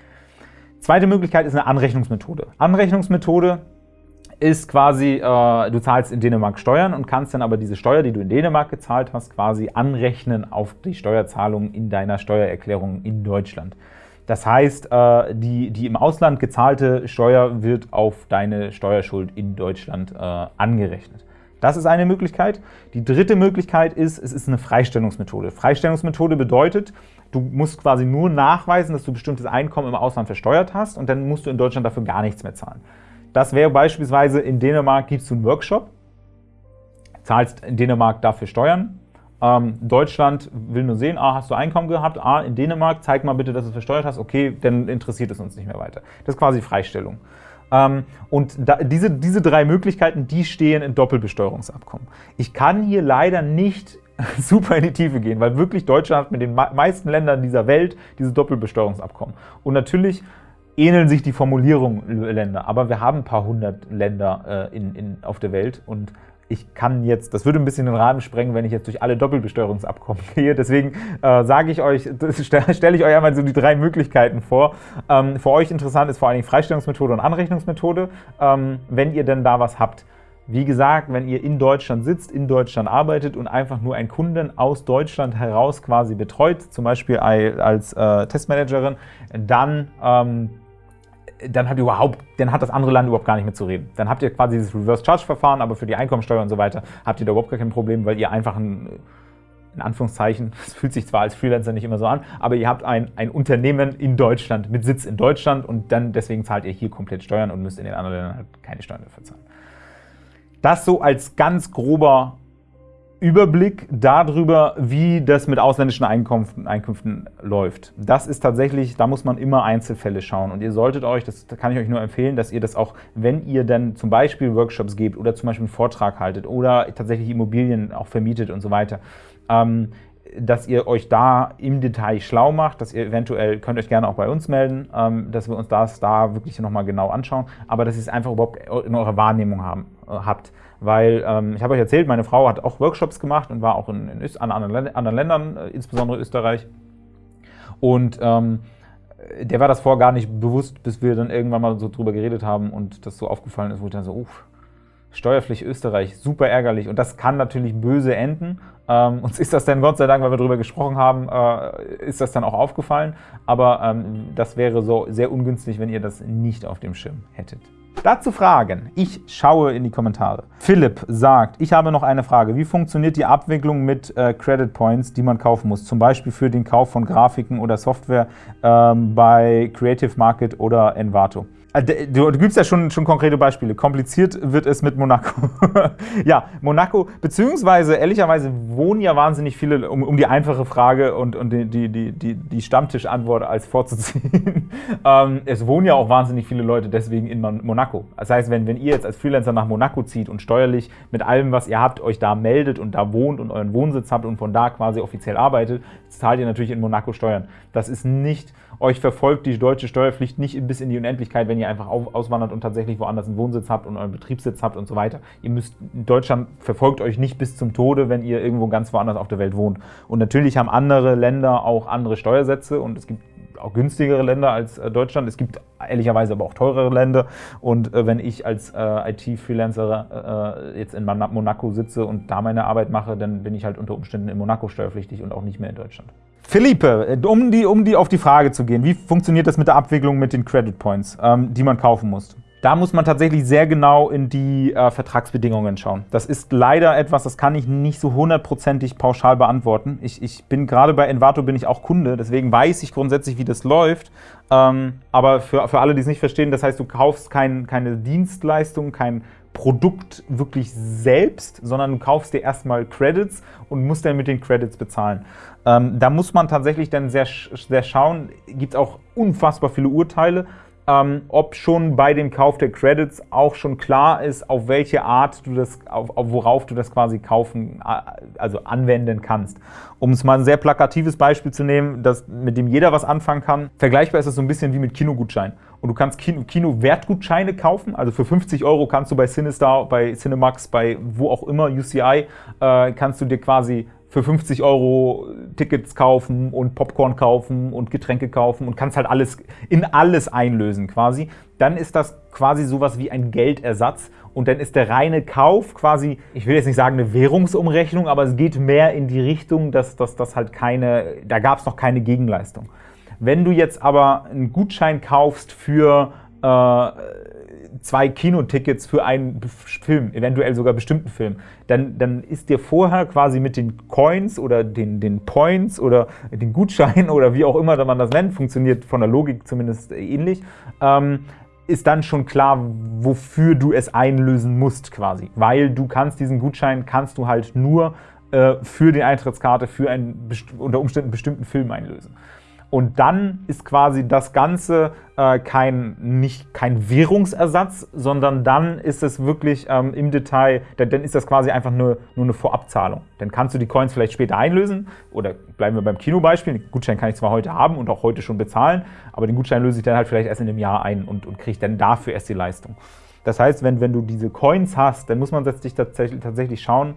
Zweite Möglichkeit ist eine Anrechnungsmethode. Anrechnungsmethode ist quasi, äh, du zahlst in Dänemark Steuern und kannst dann aber diese Steuer, die du in Dänemark gezahlt hast, quasi anrechnen auf die Steuerzahlung in deiner Steuererklärung in Deutschland. Das heißt, äh, die, die im Ausland gezahlte Steuer wird auf deine Steuerschuld in Deutschland äh, angerechnet. Das ist eine Möglichkeit. Die dritte Möglichkeit ist, es ist eine Freistellungsmethode. Freistellungsmethode bedeutet, du musst quasi nur nachweisen, dass du bestimmtes Einkommen im Ausland versteuert hast und dann musst du in Deutschland dafür gar nichts mehr zahlen. Das wäre beispielsweise in Dänemark gibst du einen Workshop, zahlst in Dänemark dafür Steuern, ähm, Deutschland will nur sehen, ah, hast du Einkommen gehabt, ah, in Dänemark, zeig mal bitte, dass du es versteuert hast, okay, dann interessiert es uns nicht mehr weiter. Das ist quasi Freistellung. Ähm, und da, diese, diese drei Möglichkeiten, die stehen in Doppelbesteuerungsabkommen. Ich kann hier leider nicht super in die Tiefe gehen, weil wirklich Deutschland hat mit den meisten Ländern dieser Welt diese Doppelbesteuerungsabkommen. Und natürlich ähneln sich die Formulierungen Länder, aber wir haben ein paar hundert Länder äh, in, in, auf der Welt und ich kann jetzt, das würde ein bisschen den Rahmen sprengen, wenn ich jetzt durch alle Doppelbesteuerungsabkommen gehe. Deswegen äh, sage ich euch, stelle ich euch einmal so die drei Möglichkeiten vor. Ähm, für euch interessant ist vor allen Dingen Freistellungsmethode und Anrechnungsmethode. Ähm, wenn ihr denn da was habt, wie gesagt, wenn ihr in Deutschland sitzt, in Deutschland arbeitet und einfach nur einen Kunden aus Deutschland heraus quasi betreut, zum Beispiel als äh, Testmanagerin, dann ähm, dann hat, überhaupt, dann hat das andere Land überhaupt gar nicht mehr zu reden. Dann habt ihr quasi dieses Reverse-Charge-Verfahren, aber für die Einkommensteuer und so weiter habt ihr da überhaupt gar kein Problem, weil ihr einfach ein, in Anführungszeichen, es fühlt sich zwar als Freelancer nicht immer so an, aber ihr habt ein, ein Unternehmen in Deutschland, mit Sitz in Deutschland und dann deswegen zahlt ihr hier komplett Steuern und müsst in den anderen Ländern halt keine Steuern dafür zahlen. Das so als ganz grober Überblick darüber, wie das mit ausländischen Einkünften, Einkünften, läuft. Das ist tatsächlich, da muss man immer Einzelfälle schauen. Und ihr solltet euch, das kann ich euch nur empfehlen, dass ihr das auch, wenn ihr dann zum Beispiel Workshops gebt oder zum Beispiel einen Vortrag haltet oder tatsächlich Immobilien auch vermietet und so weiter, ähm, dass ihr euch da im Detail schlau macht, dass ihr eventuell, könnt euch gerne auch bei uns melden, ähm, dass wir uns das da wirklich nochmal genau anschauen, aber dass ihr es einfach überhaupt in eurer Wahrnehmung haben, äh, habt weil ähm, ich habe euch erzählt, meine Frau hat auch Workshops gemacht und war auch in, in an anderen, Ländern, äh, insbesondere Österreich. Und ähm, der war das vorher gar nicht bewusst, bis wir dann irgendwann mal so drüber geredet haben und das so aufgefallen ist, wo ich dann so, uff, Steuerpflicht Österreich, super ärgerlich. Und das kann natürlich böse enden. Ähm, uns ist das dann Gott sei Dank, weil wir darüber gesprochen haben, äh, ist das dann auch aufgefallen. Aber ähm, das wäre so sehr ungünstig, wenn ihr das nicht auf dem Schirm hättet. Dazu Fragen. Ich schaue in die Kommentare. Philipp sagt, ich habe noch eine Frage. Wie funktioniert die Abwicklung mit äh, Credit Points, die man kaufen muss? Zum Beispiel für den Kauf von Grafiken oder Software ähm, bei Creative Market oder Envato. Äh, du, du gibst ja schon, schon konkrete Beispiele. Kompliziert wird es mit Monaco. ja, Monaco, beziehungsweise ehrlicherweise wohnen ja wahnsinnig viele, um, um die einfache Frage und, und die, die, die, die Stammtischantwort als vorzuziehen. ähm, es wohnen ja auch wahnsinnig viele Leute deswegen in Monaco. Das heißt, wenn, wenn ihr jetzt als Freelancer nach Monaco zieht und steuerlich mit allem, was ihr habt, euch da meldet und da wohnt und euren Wohnsitz habt und von da quasi offiziell arbeitet, zahlt ihr natürlich in Monaco Steuern. Das ist nicht, euch verfolgt die deutsche Steuerpflicht nicht bis in die Unendlichkeit, wenn ihr einfach auswandert und tatsächlich woanders einen Wohnsitz habt und euren Betriebssitz habt und so weiter. Ihr müsst, Deutschland verfolgt euch nicht bis zum Tode, wenn ihr irgendwo ganz woanders auf der Welt wohnt. Und natürlich haben andere Länder auch andere Steuersätze und es gibt auch günstigere Länder als äh, Deutschland. Es gibt ehrlicherweise aber auch teurere Länder. Und äh, wenn ich als äh, IT-Freelancer jetzt in Monaco sitze und da meine Arbeit mache, dann bin ich halt unter Umständen in Monaco steuerpflichtig und auch nicht mehr in Deutschland. Philippe, um, die, um die auf die Frage zu gehen, wie funktioniert das mit der Abwicklung mit den Credit Points, ähm, die man kaufen muss? Da muss man tatsächlich sehr genau in die äh, Vertragsbedingungen schauen. Das ist leider etwas, das kann ich nicht so hundertprozentig pauschal beantworten. Ich, ich bin gerade bei Envato bin ich auch Kunde, deswegen weiß ich grundsätzlich, wie das läuft. Ähm, aber für, für alle, die es nicht verstehen, das heißt, du kaufst kein, keine Dienstleistung, kein Produkt wirklich selbst, sondern du kaufst dir erstmal Credits und musst dann mit den Credits bezahlen. Ähm, da muss man tatsächlich dann sehr, sehr schauen, gibt es auch unfassbar viele Urteile, ähm, ob schon bei dem Kauf der Credits auch schon klar ist, auf welche Art du das, auf, auf worauf du das quasi kaufen, also anwenden kannst. Um es mal ein sehr plakatives Beispiel zu nehmen, das, mit dem jeder was anfangen kann. Vergleichbar ist es so ein bisschen wie mit Kinogutschein. Und du kannst Kino-Wertgutscheine Kino kaufen, also für 50 Euro kannst du bei Cinestar, bei Cinemax, bei wo auch immer, UCI, äh, kannst du dir quasi für 50 Euro Tickets kaufen und Popcorn kaufen und Getränke kaufen und kannst halt alles in alles einlösen quasi, dann ist das quasi sowas wie ein Geldersatz und dann ist der reine Kauf quasi, ich will jetzt nicht sagen eine Währungsumrechnung, aber es geht mehr in die Richtung, dass das halt keine, da gab es noch keine Gegenleistung. Wenn du jetzt aber einen Gutschein kaufst für äh, zwei Kinotickets für einen Film, eventuell sogar bestimmten Film, dann, dann ist dir vorher quasi mit den Coins oder den, den Points oder den Gutscheinen oder wie auch immer man das nennt, funktioniert von der Logik zumindest ähnlich, ähm, ist dann schon klar, wofür du es einlösen musst quasi. Weil du kannst diesen Gutschein, kannst du halt nur äh, für die Eintrittskarte für einen unter Umständen bestimmten Film einlösen. Und dann ist quasi das Ganze äh, kein, nicht kein Währungsersatz, sondern dann ist es wirklich ähm, im Detail, dann ist das quasi einfach nur, nur eine Vorabzahlung. Dann kannst du die Coins vielleicht später einlösen oder bleiben wir beim Kinobeispiel, den Gutschein kann ich zwar heute haben und auch heute schon bezahlen, aber den Gutschein löse ich dann halt vielleicht erst in einem Jahr ein und, und kriege dann dafür erst die Leistung. Das heißt, wenn, wenn du diese Coins hast, dann muss man sich tatsächlich, tatsächlich schauen,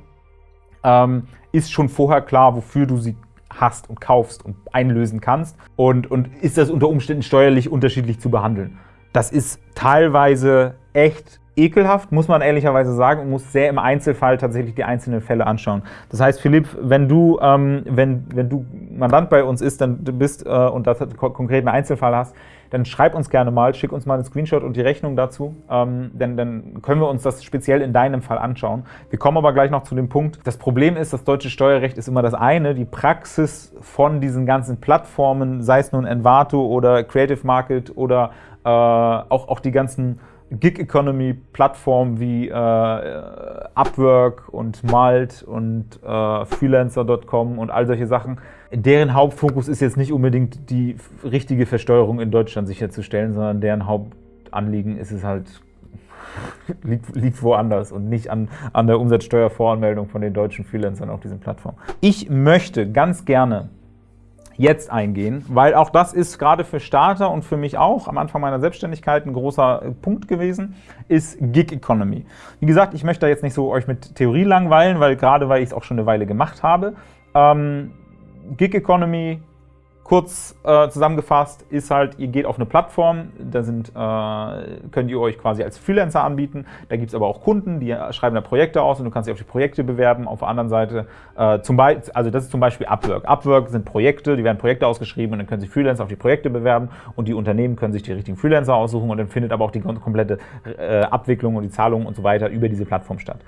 ähm, ist schon vorher klar, wofür du sie hast und kaufst und einlösen kannst und, und ist das unter Umständen steuerlich unterschiedlich zu behandeln. Das ist teilweise echt ekelhaft, muss man ehrlicherweise sagen, und muss sehr im Einzelfall tatsächlich die einzelnen Fälle anschauen. Das heißt, Philipp, wenn du, ähm, wenn, wenn du Mandant bei uns ist, dann bist äh, und da konkret einen Einzelfall hast, dann schreib uns gerne mal, schick uns mal einen Screenshot und die Rechnung dazu, ähm, denn dann können wir uns das speziell in deinem Fall anschauen. Wir kommen aber gleich noch zu dem Punkt. Das Problem ist, das deutsche Steuerrecht ist immer das eine, die Praxis von diesen ganzen Plattformen, sei es nun Envato oder Creative Market oder äh, auch, auch die ganzen Gig-Economy-Plattformen wie äh, Upwork und Malt und äh, Freelancer.com und all solche Sachen, deren Hauptfokus ist jetzt nicht unbedingt die richtige Versteuerung in Deutschland sicherzustellen, sondern deren Hauptanliegen ist es halt, liegt, liegt woanders und nicht an, an der Umsatzsteuervoranmeldung von den deutschen Freelancern auf diesen Plattformen. Ich möchte ganz gerne jetzt eingehen, weil auch das ist gerade für Starter und für mich auch am Anfang meiner Selbstständigkeit ein großer Punkt gewesen, ist Gig Economy. Wie gesagt, ich möchte da jetzt nicht so euch mit Theorie langweilen, weil gerade weil ich es auch schon eine Weile gemacht habe. Ähm, Gig Economy Kurz äh, zusammengefasst ist halt, ihr geht auf eine Plattform, da sind, äh, könnt ihr euch quasi als Freelancer anbieten. Da gibt es aber auch Kunden, die schreiben da Projekte aus und du kannst dich auf die Projekte bewerben. Auf der anderen Seite, äh, zum also das ist zum Beispiel Upwork. Upwork sind Projekte, die werden Projekte ausgeschrieben und dann können sich Freelancer auf die Projekte bewerben und die Unternehmen können sich die richtigen Freelancer aussuchen und dann findet aber auch die komplette äh, Abwicklung und die Zahlungen und so weiter über diese Plattform statt.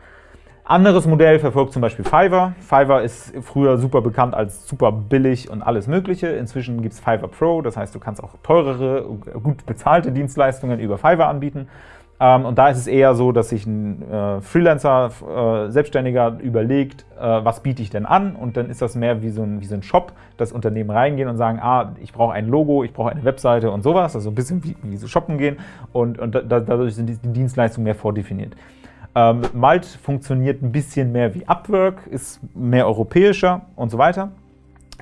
Anderes Modell verfolgt zum Beispiel Fiverr. Fiverr ist früher super bekannt als super billig und alles mögliche. Inzwischen gibt es Fiverr Pro, das heißt, du kannst auch teurere, gut bezahlte Dienstleistungen über Fiverr anbieten. Ähm, und da ist es eher so, dass sich ein äh, Freelancer, äh, Selbstständiger überlegt, äh, was biete ich denn an? Und dann ist das mehr wie so ein, wie so ein Shop, dass Unternehmen reingehen und sagen, ah, ich brauche ein Logo, ich brauche eine Webseite und sowas. Also ein bisschen wie, wie so shoppen gehen. Und, und da, dadurch sind die Dienstleistungen mehr vordefiniert. Ähm, Malt funktioniert ein bisschen mehr wie Upwork, ist mehr europäischer und so weiter.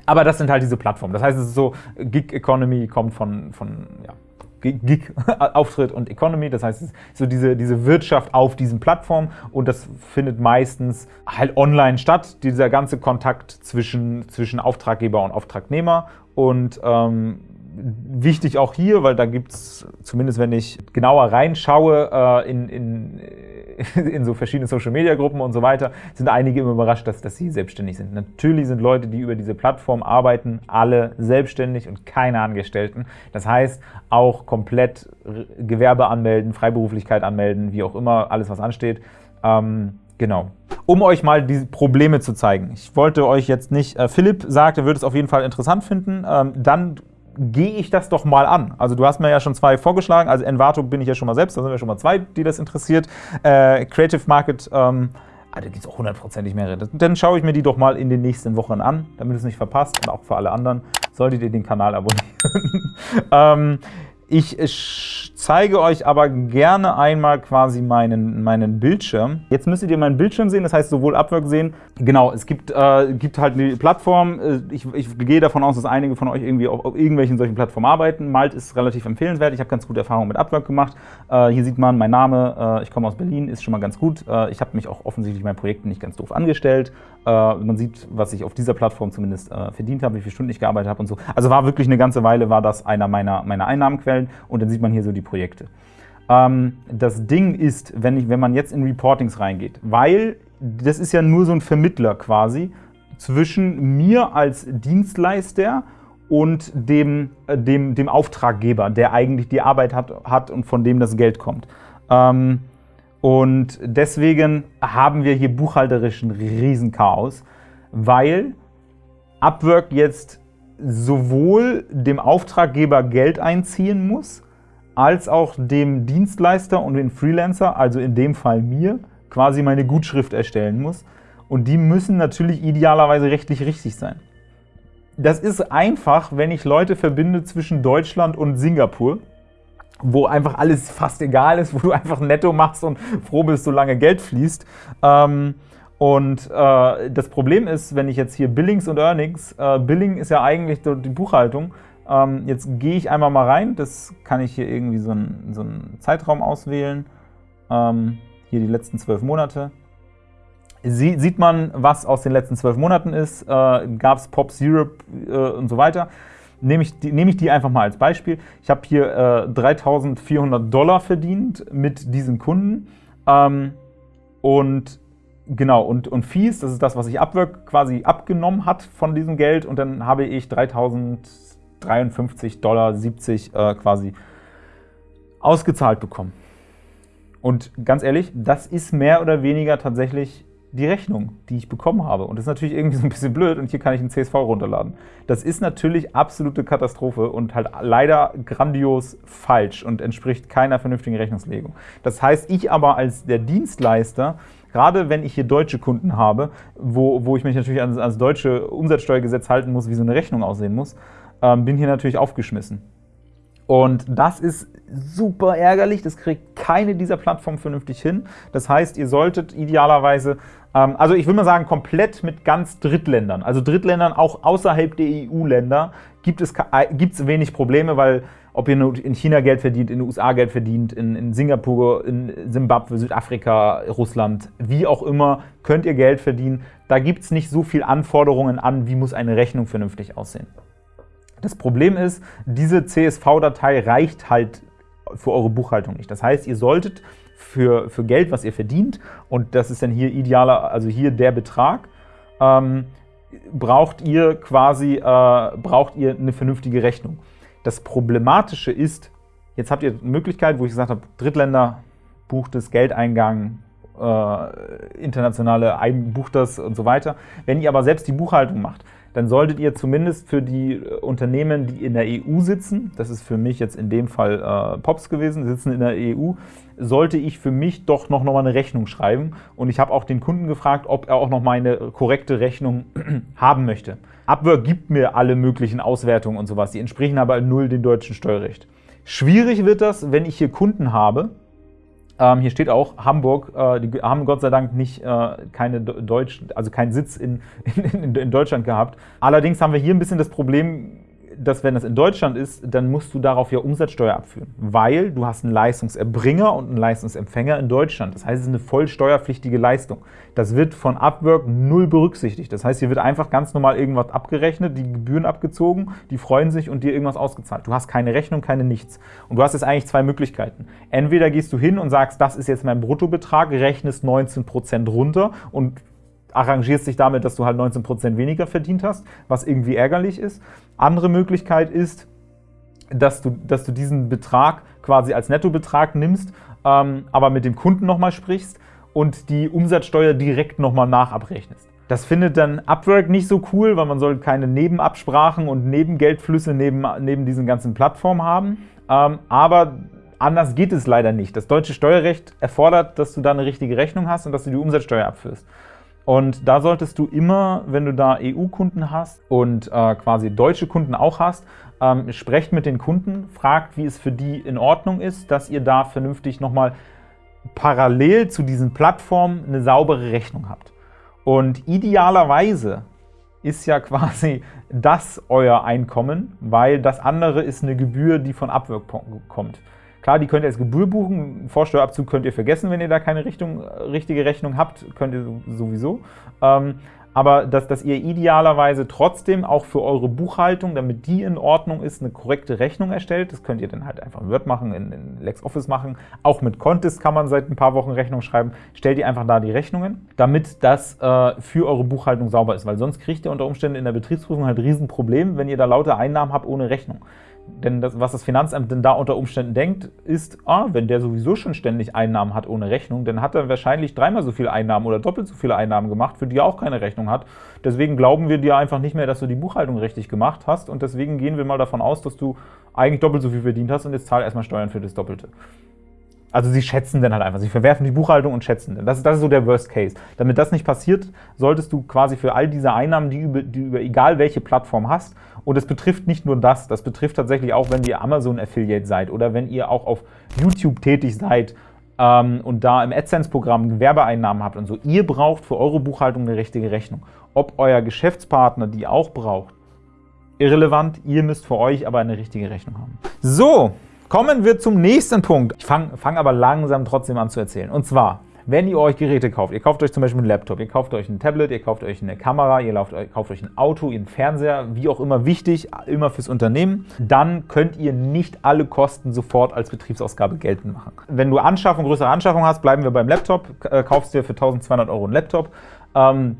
Aber das sind halt diese Plattformen. Das heißt, es ist so, Gig Economy kommt von, von ja, Gig-Auftritt und Economy. Das heißt, es ist so diese, diese Wirtschaft auf diesen Plattformen und das findet meistens halt online statt, dieser ganze Kontakt zwischen, zwischen Auftraggeber und Auftragnehmer. Und ähm, wichtig auch hier, weil da gibt es, zumindest wenn ich genauer reinschaue äh, in, in in so verschiedenen Social-Media-Gruppen und so weiter, sind einige immer überrascht, dass, dass sie selbstständig sind. Natürlich sind Leute, die über diese Plattform arbeiten, alle selbstständig und keine Angestellten. Das heißt, auch komplett Gewerbe anmelden, Freiberuflichkeit anmelden, wie auch immer, alles, was ansteht. Ähm, Genau. Um euch mal die Probleme zu zeigen. Ich wollte euch jetzt nicht, äh, Philipp sagt, er würde es auf jeden Fall interessant finden. Ähm, dann gehe ich das doch mal an. Also du hast mir ja schon zwei vorgeschlagen, also Envato bin ich ja schon mal selbst, da sind wir schon mal zwei, die das interessiert. Äh, Creative Market, ähm, ah, da gibt es auch hundertprozentig mehrere. Dann schaue ich mir die doch mal in den nächsten Wochen an, damit es nicht verpasst und auch für alle anderen solltet ihr den Kanal abonnieren. ähm, ich zeige euch aber gerne einmal quasi meinen, meinen Bildschirm. Jetzt müsstet ihr meinen Bildschirm sehen, das heißt sowohl Upwork sehen. Genau, es gibt, äh, gibt halt eine Plattform. Äh, ich, ich, gehe davon aus, dass einige von euch irgendwie auf, auf, irgendwelchen solchen Plattformen arbeiten. Malt ist relativ empfehlenswert. Ich habe ganz gute Erfahrungen mit Upwork gemacht. Äh, hier sieht man, mein Name, äh, ich komme aus Berlin, ist schon mal ganz gut. Äh, ich habe mich auch offensichtlich meinen Projekten nicht ganz doof angestellt. Äh, man sieht, was ich auf dieser Plattform zumindest verdient habe, wie viele Stunden ich gearbeitet habe und so. Also war wirklich eine ganze Weile, war das einer meiner, meiner Einnahmenquellen. Und dann sieht man hier so die Projekte. Ähm, das Ding ist, wenn, ich, wenn man jetzt in Reportings reingeht, weil das ist ja nur so ein Vermittler quasi zwischen mir als Dienstleister und dem, äh, dem, dem Auftraggeber, der eigentlich die Arbeit hat, hat und von dem das Geld kommt. Ähm, und deswegen haben wir hier buchhalterisch ein Riesenchaos, weil Upwork jetzt sowohl dem Auftraggeber Geld einziehen muss, als auch dem Dienstleister und den Freelancer, also in dem Fall mir, quasi meine Gutschrift erstellen muss. Und die müssen natürlich idealerweise rechtlich richtig sein. Das ist einfach, wenn ich Leute verbinde zwischen Deutschland und Singapur, wo einfach alles fast egal ist, wo du einfach netto machst und froh bist, solange Geld fließt. Ähm, und äh, das Problem ist, wenn ich jetzt hier Billings und Earnings, äh, Billing ist ja eigentlich die Buchhaltung, ähm, jetzt gehe ich einmal mal rein, das kann ich hier irgendwie so einen, so einen Zeitraum auswählen, ähm, hier die letzten zwölf Monate. Sie, sieht man, was aus den letzten zwölf Monaten ist, äh, gab es Pop Syrup äh, und so weiter. Nehme ich, die, nehme ich die einfach mal als Beispiel. Ich habe hier äh, 3.400 Dollar verdient mit diesen Kunden ähm, und Genau, und, und Fees, das ist das, was ich Upwork quasi abgenommen hat von diesem Geld und dann habe ich 3053,70 Dollar äh, quasi ausgezahlt bekommen. Und ganz ehrlich, das ist mehr oder weniger tatsächlich die Rechnung, die ich bekommen habe. Und das ist natürlich irgendwie so ein bisschen blöd und hier kann ich einen CSV runterladen. Das ist natürlich absolute Katastrophe und halt leider grandios falsch und entspricht keiner vernünftigen Rechnungslegung. Das heißt, ich aber als der Dienstleister Gerade wenn ich hier deutsche Kunden habe, wo, wo ich mich natürlich ans, ans deutsche Umsatzsteuergesetz halten muss, wie so eine Rechnung aussehen muss, ähm, bin hier natürlich aufgeschmissen. Und das ist super ärgerlich, das kriegt keine dieser Plattformen vernünftig hin. Das heißt, ihr solltet idealerweise, ähm, also ich will mal sagen, komplett mit ganz Drittländern, also Drittländern auch außerhalb der EU-Länder, gibt es äh, gibt's wenig Probleme, weil ob ihr in China Geld verdient, in den USA Geld verdient, in, in Singapur, in Simbabwe, Südafrika, Russland, wie auch immer, könnt ihr Geld verdienen. Da gibt es nicht so viele Anforderungen an, wie muss eine Rechnung vernünftig aussehen. Das Problem ist, diese CSV-Datei reicht halt für eure Buchhaltung nicht. Das heißt, ihr solltet für, für Geld, was ihr verdient, und das ist dann hier idealer, also hier der Betrag, ähm, braucht ihr quasi äh, braucht ihr eine vernünftige Rechnung. Das Problematische ist, jetzt habt ihr eine Möglichkeit, wo ich gesagt habe, Drittländer bucht es, Geldeingang, äh, internationale bucht das und so weiter. Wenn ihr aber selbst die Buchhaltung macht, dann solltet ihr zumindest für die äh, Unternehmen, die in der EU sitzen, das ist für mich jetzt in dem Fall äh, Pops gewesen, sitzen in der EU, sollte ich für mich doch noch mal eine Rechnung schreiben. Und ich habe auch den Kunden gefragt, ob er auch noch mal eine korrekte Rechnung haben möchte. Upwork gibt mir alle möglichen Auswertungen und sowas, die entsprechen aber null dem deutschen Steuerrecht. Schwierig wird das, wenn ich hier Kunden habe, ähm, hier steht auch Hamburg, äh, die haben Gott sei Dank nicht äh, keine Deutsch, also keinen Sitz in, in, in Deutschland gehabt. Allerdings haben wir hier ein bisschen das Problem, dass wenn das in Deutschland ist, dann musst du darauf ja Umsatzsteuer abführen, weil du hast einen Leistungserbringer und einen Leistungsempfänger in Deutschland. Das heißt, es ist eine voll steuerpflichtige Leistung. Das wird von Upwork null berücksichtigt. Das heißt, hier wird einfach ganz normal irgendwas abgerechnet, die Gebühren abgezogen, die freuen sich und dir irgendwas ausgezahlt. Du hast keine Rechnung, keine nichts. Und du hast jetzt eigentlich zwei Möglichkeiten. Entweder gehst du hin und sagst, das ist jetzt mein Bruttobetrag, rechnest 19% runter und arrangierst dich damit, dass du halt 19% weniger verdient hast, was irgendwie ärgerlich ist. Andere Möglichkeit ist, dass du, dass du diesen Betrag quasi als Nettobetrag nimmst, ähm, aber mit dem Kunden nochmal sprichst und die Umsatzsteuer direkt nochmal nachabrechnest. Das findet dann Upwork nicht so cool, weil man soll keine Nebenabsprachen und Nebengeldflüsse neben, neben diesen ganzen Plattformen haben. Ähm, aber anders geht es leider nicht. Das deutsche Steuerrecht erfordert, dass du da eine richtige Rechnung hast und dass du die Umsatzsteuer abführst. Und da solltest du immer, wenn du da EU-Kunden hast und äh, quasi deutsche Kunden auch hast, ähm, sprecht mit den Kunden, fragt, wie es für die in Ordnung ist, dass ihr da vernünftig nochmal parallel zu diesen Plattformen eine saubere Rechnung habt. Und idealerweise ist ja quasi das euer Einkommen, weil das andere ist eine Gebühr, die von Upwork kommt. Klar, die könnt ihr als Gebühr buchen. Vorsteuerabzug könnt ihr vergessen, wenn ihr da keine Richtung, richtige Rechnung habt, könnt ihr sowieso. Ähm, aber dass, dass ihr idealerweise trotzdem auch für eure Buchhaltung, damit die in Ordnung ist, eine korrekte Rechnung erstellt. Das könnt ihr dann halt einfach in Word machen, in, in LexOffice machen. Auch mit Contest kann man seit ein paar Wochen Rechnung schreiben. Stellt ihr einfach da die Rechnungen, damit das äh, für eure Buchhaltung sauber ist. Weil sonst kriegt ihr unter Umständen in der Betriebsprüfung halt ein Riesenproblem, wenn ihr da lauter Einnahmen habt ohne Rechnung. Denn das, was das Finanzamt denn da unter Umständen denkt, ist, ah, wenn der sowieso schon ständig Einnahmen hat ohne Rechnung, dann hat er wahrscheinlich dreimal so viele Einnahmen oder doppelt so viele Einnahmen gemacht, für die er auch keine Rechnung hat. Deswegen glauben wir dir einfach nicht mehr, dass du die Buchhaltung richtig gemacht hast und deswegen gehen wir mal davon aus, dass du eigentlich doppelt so viel verdient hast und jetzt zahl erstmal Steuern für das Doppelte. Also sie schätzen dann halt einfach, sie verwerfen die Buchhaltung und schätzen dann. Das ist, das ist so der Worst Case. Damit das nicht passiert, solltest du quasi für all diese Einnahmen, die über, die über egal welche Plattform hast, und es betrifft nicht nur das, das betrifft tatsächlich auch, wenn ihr Amazon-Affiliate seid oder wenn ihr auch auf YouTube tätig seid ähm, und da im AdSense-Programm Gewerbeeinnahmen habt und so. Ihr braucht für eure Buchhaltung eine richtige Rechnung. Ob euer Geschäftspartner die auch braucht, irrelevant. Ihr müsst für euch aber eine richtige Rechnung haben. So, Kommen wir zum nächsten Punkt. Ich fange fang aber langsam trotzdem an zu erzählen. Und zwar, wenn ihr euch Geräte kauft, ihr kauft euch zum Beispiel einen Laptop, ihr kauft euch ein Tablet, ihr kauft euch eine Kamera, ihr kauft euch ein Auto, einen Fernseher, wie auch immer wichtig, immer fürs Unternehmen, dann könnt ihr nicht alle Kosten sofort als Betriebsausgabe geltend machen. Wenn du Anschaffung, größere Anschaffung hast, bleiben wir beim Laptop, äh, kaufst dir für 1200 Euro einen Laptop, ähm,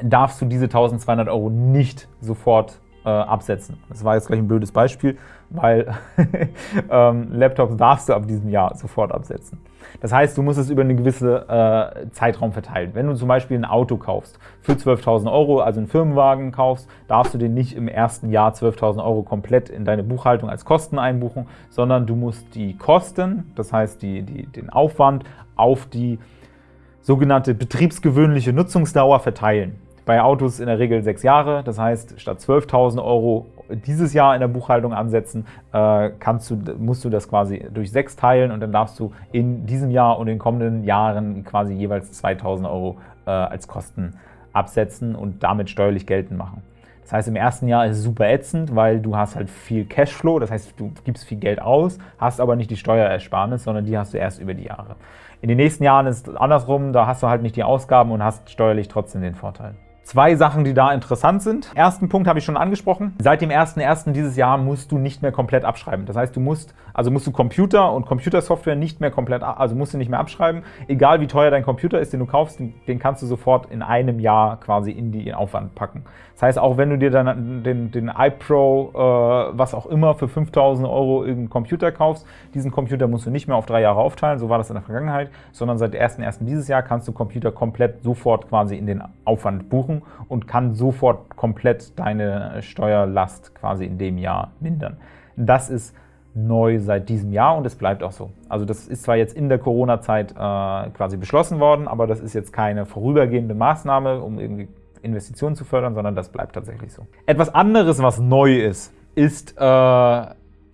darfst du diese 1200 Euro nicht sofort äh, absetzen. Das war jetzt gleich ein blödes Beispiel, weil ähm, Laptops darfst du ab diesem Jahr sofort absetzen. Das heißt, du musst es über einen gewissen äh, Zeitraum verteilen. Wenn du zum Beispiel ein Auto kaufst für 12.000 Euro, also einen Firmenwagen kaufst, darfst du den nicht im ersten Jahr 12.000 Euro komplett in deine Buchhaltung als Kosten einbuchen, sondern du musst die Kosten, das heißt die, die, den Aufwand, auf die sogenannte betriebsgewöhnliche Nutzungsdauer verteilen. Bei Autos in der Regel sechs Jahre, das heißt, statt 12.000 Euro dieses Jahr in der Buchhaltung ansetzen, äh, kannst du, musst du das quasi durch sechs teilen und dann darfst du in diesem Jahr und in den kommenden Jahren quasi jeweils 2.000 Euro äh, als Kosten absetzen und damit steuerlich geltend machen. Das heißt, im ersten Jahr ist es super ätzend, weil du hast halt viel Cashflow, das heißt, du gibst viel Geld aus, hast aber nicht die Steuerersparnis, sondern die hast du erst über die Jahre. In den nächsten Jahren ist es andersrum, da hast du halt nicht die Ausgaben und hast steuerlich trotzdem den Vorteil. Zwei Sachen, die da interessant sind. Ersten Punkt habe ich schon angesprochen. Seit dem 01.01. dieses Jahr musst du nicht mehr komplett abschreiben. Das heißt, du musst, also musst du Computer und Computersoftware nicht mehr komplett, also musst du nicht mehr abschreiben. Egal wie teuer dein Computer ist, den du kaufst, den, kannst du sofort in einem Jahr quasi in die Aufwand packen. Das heißt, auch wenn du dir dann den, den iPro, äh, was auch immer, für 5000 Euro irgendeinen Computer kaufst, diesen Computer musst du nicht mehr auf drei Jahre aufteilen, so war das in der Vergangenheit, sondern seit 01.01. dieses Jahr kannst du Computer komplett sofort quasi in den Aufwand buchen und kann sofort komplett deine Steuerlast quasi in dem Jahr mindern. Das ist neu seit diesem Jahr und es bleibt auch so. Also das ist zwar jetzt in der Corona-Zeit äh, quasi beschlossen worden, aber das ist jetzt keine vorübergehende Maßnahme, um irgendwie Investitionen zu fördern, sondern das bleibt tatsächlich so. Etwas anderes, was neu ist, ist äh,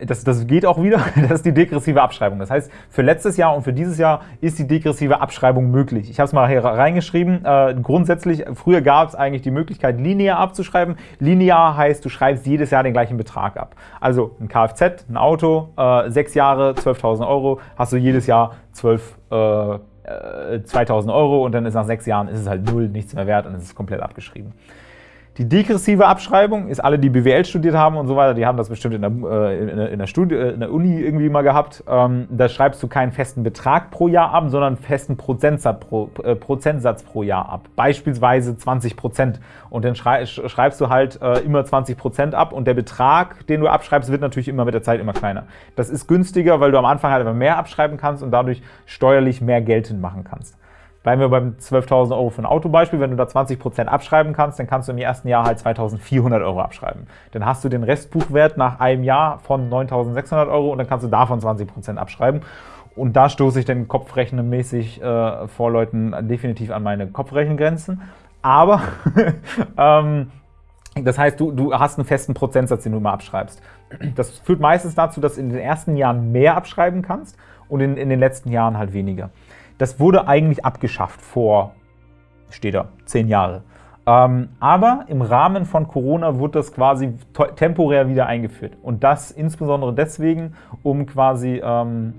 das, das geht auch wieder, das ist die degressive Abschreibung. Das heißt, für letztes Jahr und für dieses Jahr ist die degressive Abschreibung möglich. Ich habe es mal hier reingeschrieben. Äh, grundsätzlich, früher gab es eigentlich die Möglichkeit, linear abzuschreiben. Linear heißt, du schreibst jedes Jahr den gleichen Betrag ab. Also ein Kfz, ein Auto, äh, sechs Jahre, 12.000 Euro, hast du jedes Jahr 12, äh, 2000 äh, Euro und dann ist nach sechs Jahren ist es halt null, nichts mehr wert und es ist komplett abgeschrieben. Die degressive Abschreibung ist alle, die BWL studiert haben und so weiter, die haben das bestimmt in der, äh, in der, in der, Studie, äh, in der Uni irgendwie mal gehabt. Ähm, da schreibst du keinen festen Betrag pro Jahr ab, sondern einen festen Prozentsatz pro, äh, Prozentsatz pro Jahr ab. Beispielsweise 20 Prozent. Und dann schrei schreibst du halt äh, immer 20 Prozent ab und der Betrag, den du abschreibst, wird natürlich immer mit der Zeit immer kleiner. Das ist günstiger, weil du am Anfang halt immer mehr abschreiben kannst und dadurch steuerlich mehr geltend machen kannst. Bleiben wir beim 12.000 Euro für ein Autobeispiel. Wenn du da 20% abschreiben kannst, dann kannst du im ersten Jahr halt 2.400 Euro abschreiben. Dann hast du den Restbuchwert nach einem Jahr von 9.600 Euro und dann kannst du davon 20% abschreiben. Und da stoße ich dann kopfrechenmäßig äh, vor Leuten definitiv an meine Kopfrechengrenzen. Aber ähm, das heißt, du, du hast einen festen Prozentsatz, den du immer abschreibst. Das führt meistens dazu, dass du in den ersten Jahren mehr abschreiben kannst und in, in den letzten Jahren halt weniger. Das wurde eigentlich abgeschafft vor, steht da, zehn Jahre. Ähm, aber im Rahmen von Corona wurde das quasi temporär wieder eingeführt. Und das insbesondere deswegen, um quasi ähm,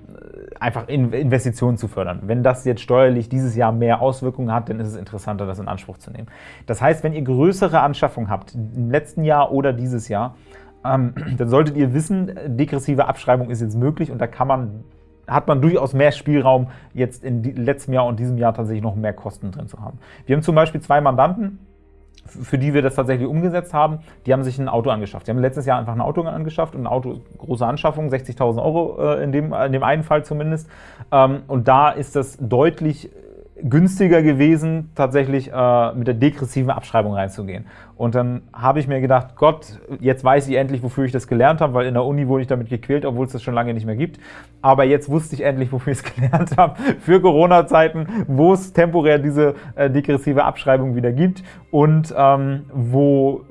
einfach in Investitionen zu fördern. Wenn das jetzt steuerlich dieses Jahr mehr Auswirkungen hat, dann ist es interessanter, das in Anspruch zu nehmen. Das heißt, wenn ihr größere Anschaffungen habt, im letzten Jahr oder dieses Jahr, ähm, dann solltet ihr wissen, degressive Abschreibung ist jetzt möglich und da kann man hat man durchaus mehr Spielraum, jetzt in letztem Jahr und diesem Jahr tatsächlich noch mehr Kosten drin zu haben. Wir haben zum Beispiel zwei Mandanten, für die wir das tatsächlich umgesetzt haben, die haben sich ein Auto angeschafft. Die haben letztes Jahr einfach ein Auto angeschafft und ein Auto, große Anschaffung, 60.000 Euro äh, in, dem, in dem einen Fall zumindest. Ähm, und da ist das deutlich günstiger gewesen, tatsächlich äh, mit der degressiven Abschreibung reinzugehen. Und dann habe ich mir gedacht, Gott, jetzt weiß ich endlich, wofür ich das gelernt habe, weil in der Uni wurde ich damit gequält, obwohl es das schon lange nicht mehr gibt. Aber jetzt wusste ich endlich, wofür ich es gelernt habe, für Corona-Zeiten, wo es temporär diese äh, degressive Abschreibung wieder gibt und ähm, wo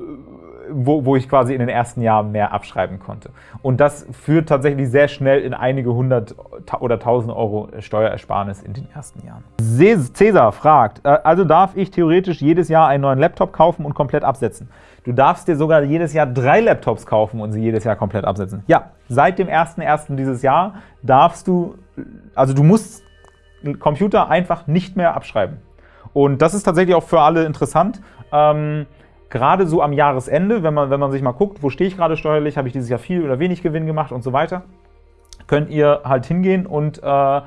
wo, wo ich quasi in den ersten Jahren mehr abschreiben konnte. Und das führt tatsächlich sehr schnell in einige hundert oder tausend Euro Steuerersparnis in den ersten Jahren. Cäsar fragt, äh, also darf ich theoretisch jedes Jahr einen neuen Laptop kaufen und komplett absetzen? Du darfst dir sogar jedes Jahr drei Laptops kaufen und sie jedes Jahr komplett absetzen. Ja, seit dem 1.1. dieses Jahr darfst du, also du musst Computer einfach nicht mehr abschreiben. Und das ist tatsächlich auch für alle interessant. Ähm, gerade so am Jahresende, wenn man, wenn man sich mal guckt, wo stehe ich gerade steuerlich, habe ich dieses Jahr viel oder wenig Gewinn gemacht und so weiter, könnt ihr halt hingehen und äh,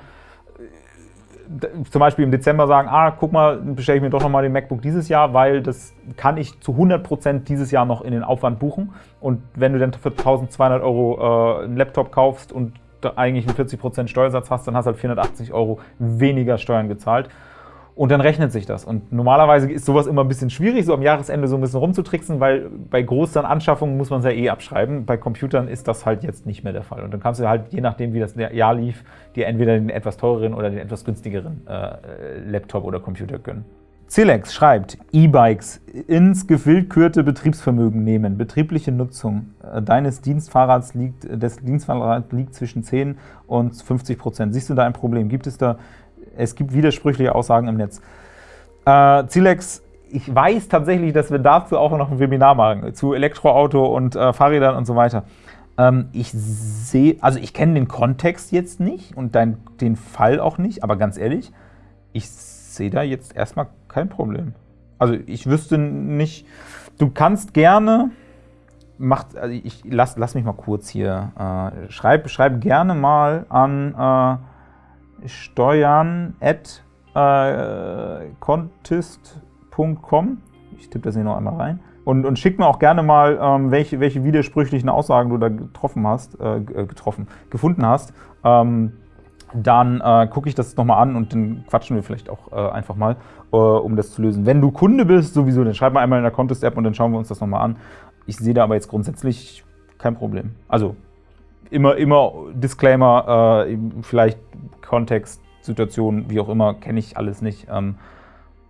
zum Beispiel im Dezember sagen, ah, guck mal, bestelle ich mir doch nochmal den MacBook dieses Jahr, weil das kann ich zu 100% dieses Jahr noch in den Aufwand buchen. Und wenn du dann für 1200 Euro äh, einen Laptop kaufst und eigentlich einen 40% Steuersatz hast, dann hast du halt 480 Euro weniger Steuern gezahlt und dann rechnet sich das. Und normalerweise ist sowas immer ein bisschen schwierig, so am Jahresende so ein bisschen rumzutricksen, weil bei großen Anschaffungen muss man es ja eh abschreiben. Bei Computern ist das halt jetzt nicht mehr der Fall. Und dann kannst du halt, je nachdem wie das Jahr lief, dir entweder den etwas teureren oder den etwas günstigeren äh, Laptop oder Computer gönnen. Zilex schreibt, E-Bikes ins gewillkürte Betriebsvermögen nehmen, betriebliche Nutzung äh, deines Dienstfahrrads liegt, des Dienstfahrrads liegt zwischen 10 und 50 Prozent. Siehst du da ein Problem? Gibt es da es gibt widersprüchliche Aussagen im Netz. Äh, Zilex, ich weiß tatsächlich, dass wir dazu auch noch ein Webinar machen, zu Elektroauto und äh, Fahrrädern und so weiter. Ähm, ich sehe, also ich kenne den Kontext jetzt nicht und dein, den Fall auch nicht, aber ganz ehrlich, ich sehe da jetzt erstmal kein Problem. Also ich wüsste nicht, du kannst gerne, macht, also ich lass, lass mich mal kurz hier, äh, schreib, schreib gerne mal an äh, steuern at äh, contist.com. Ich tippe das hier noch einmal rein. Und, und schick mir auch gerne mal, ähm, welche, welche widersprüchlichen Aussagen du da getroffen hast, äh, äh getroffen, gefunden hast. Ähm, dann äh, gucke ich das nochmal an und dann quatschen wir vielleicht auch äh, einfach mal, äh, um das zu lösen. Wenn du Kunde bist, sowieso, dann schreib mal einmal in der Contest-App und dann schauen wir uns das nochmal an. Ich sehe da aber jetzt grundsätzlich kein Problem. Also immer, immer Disclaimer, äh, vielleicht Kontext, Situation, wie auch immer, kenne ich alles nicht. Ähm,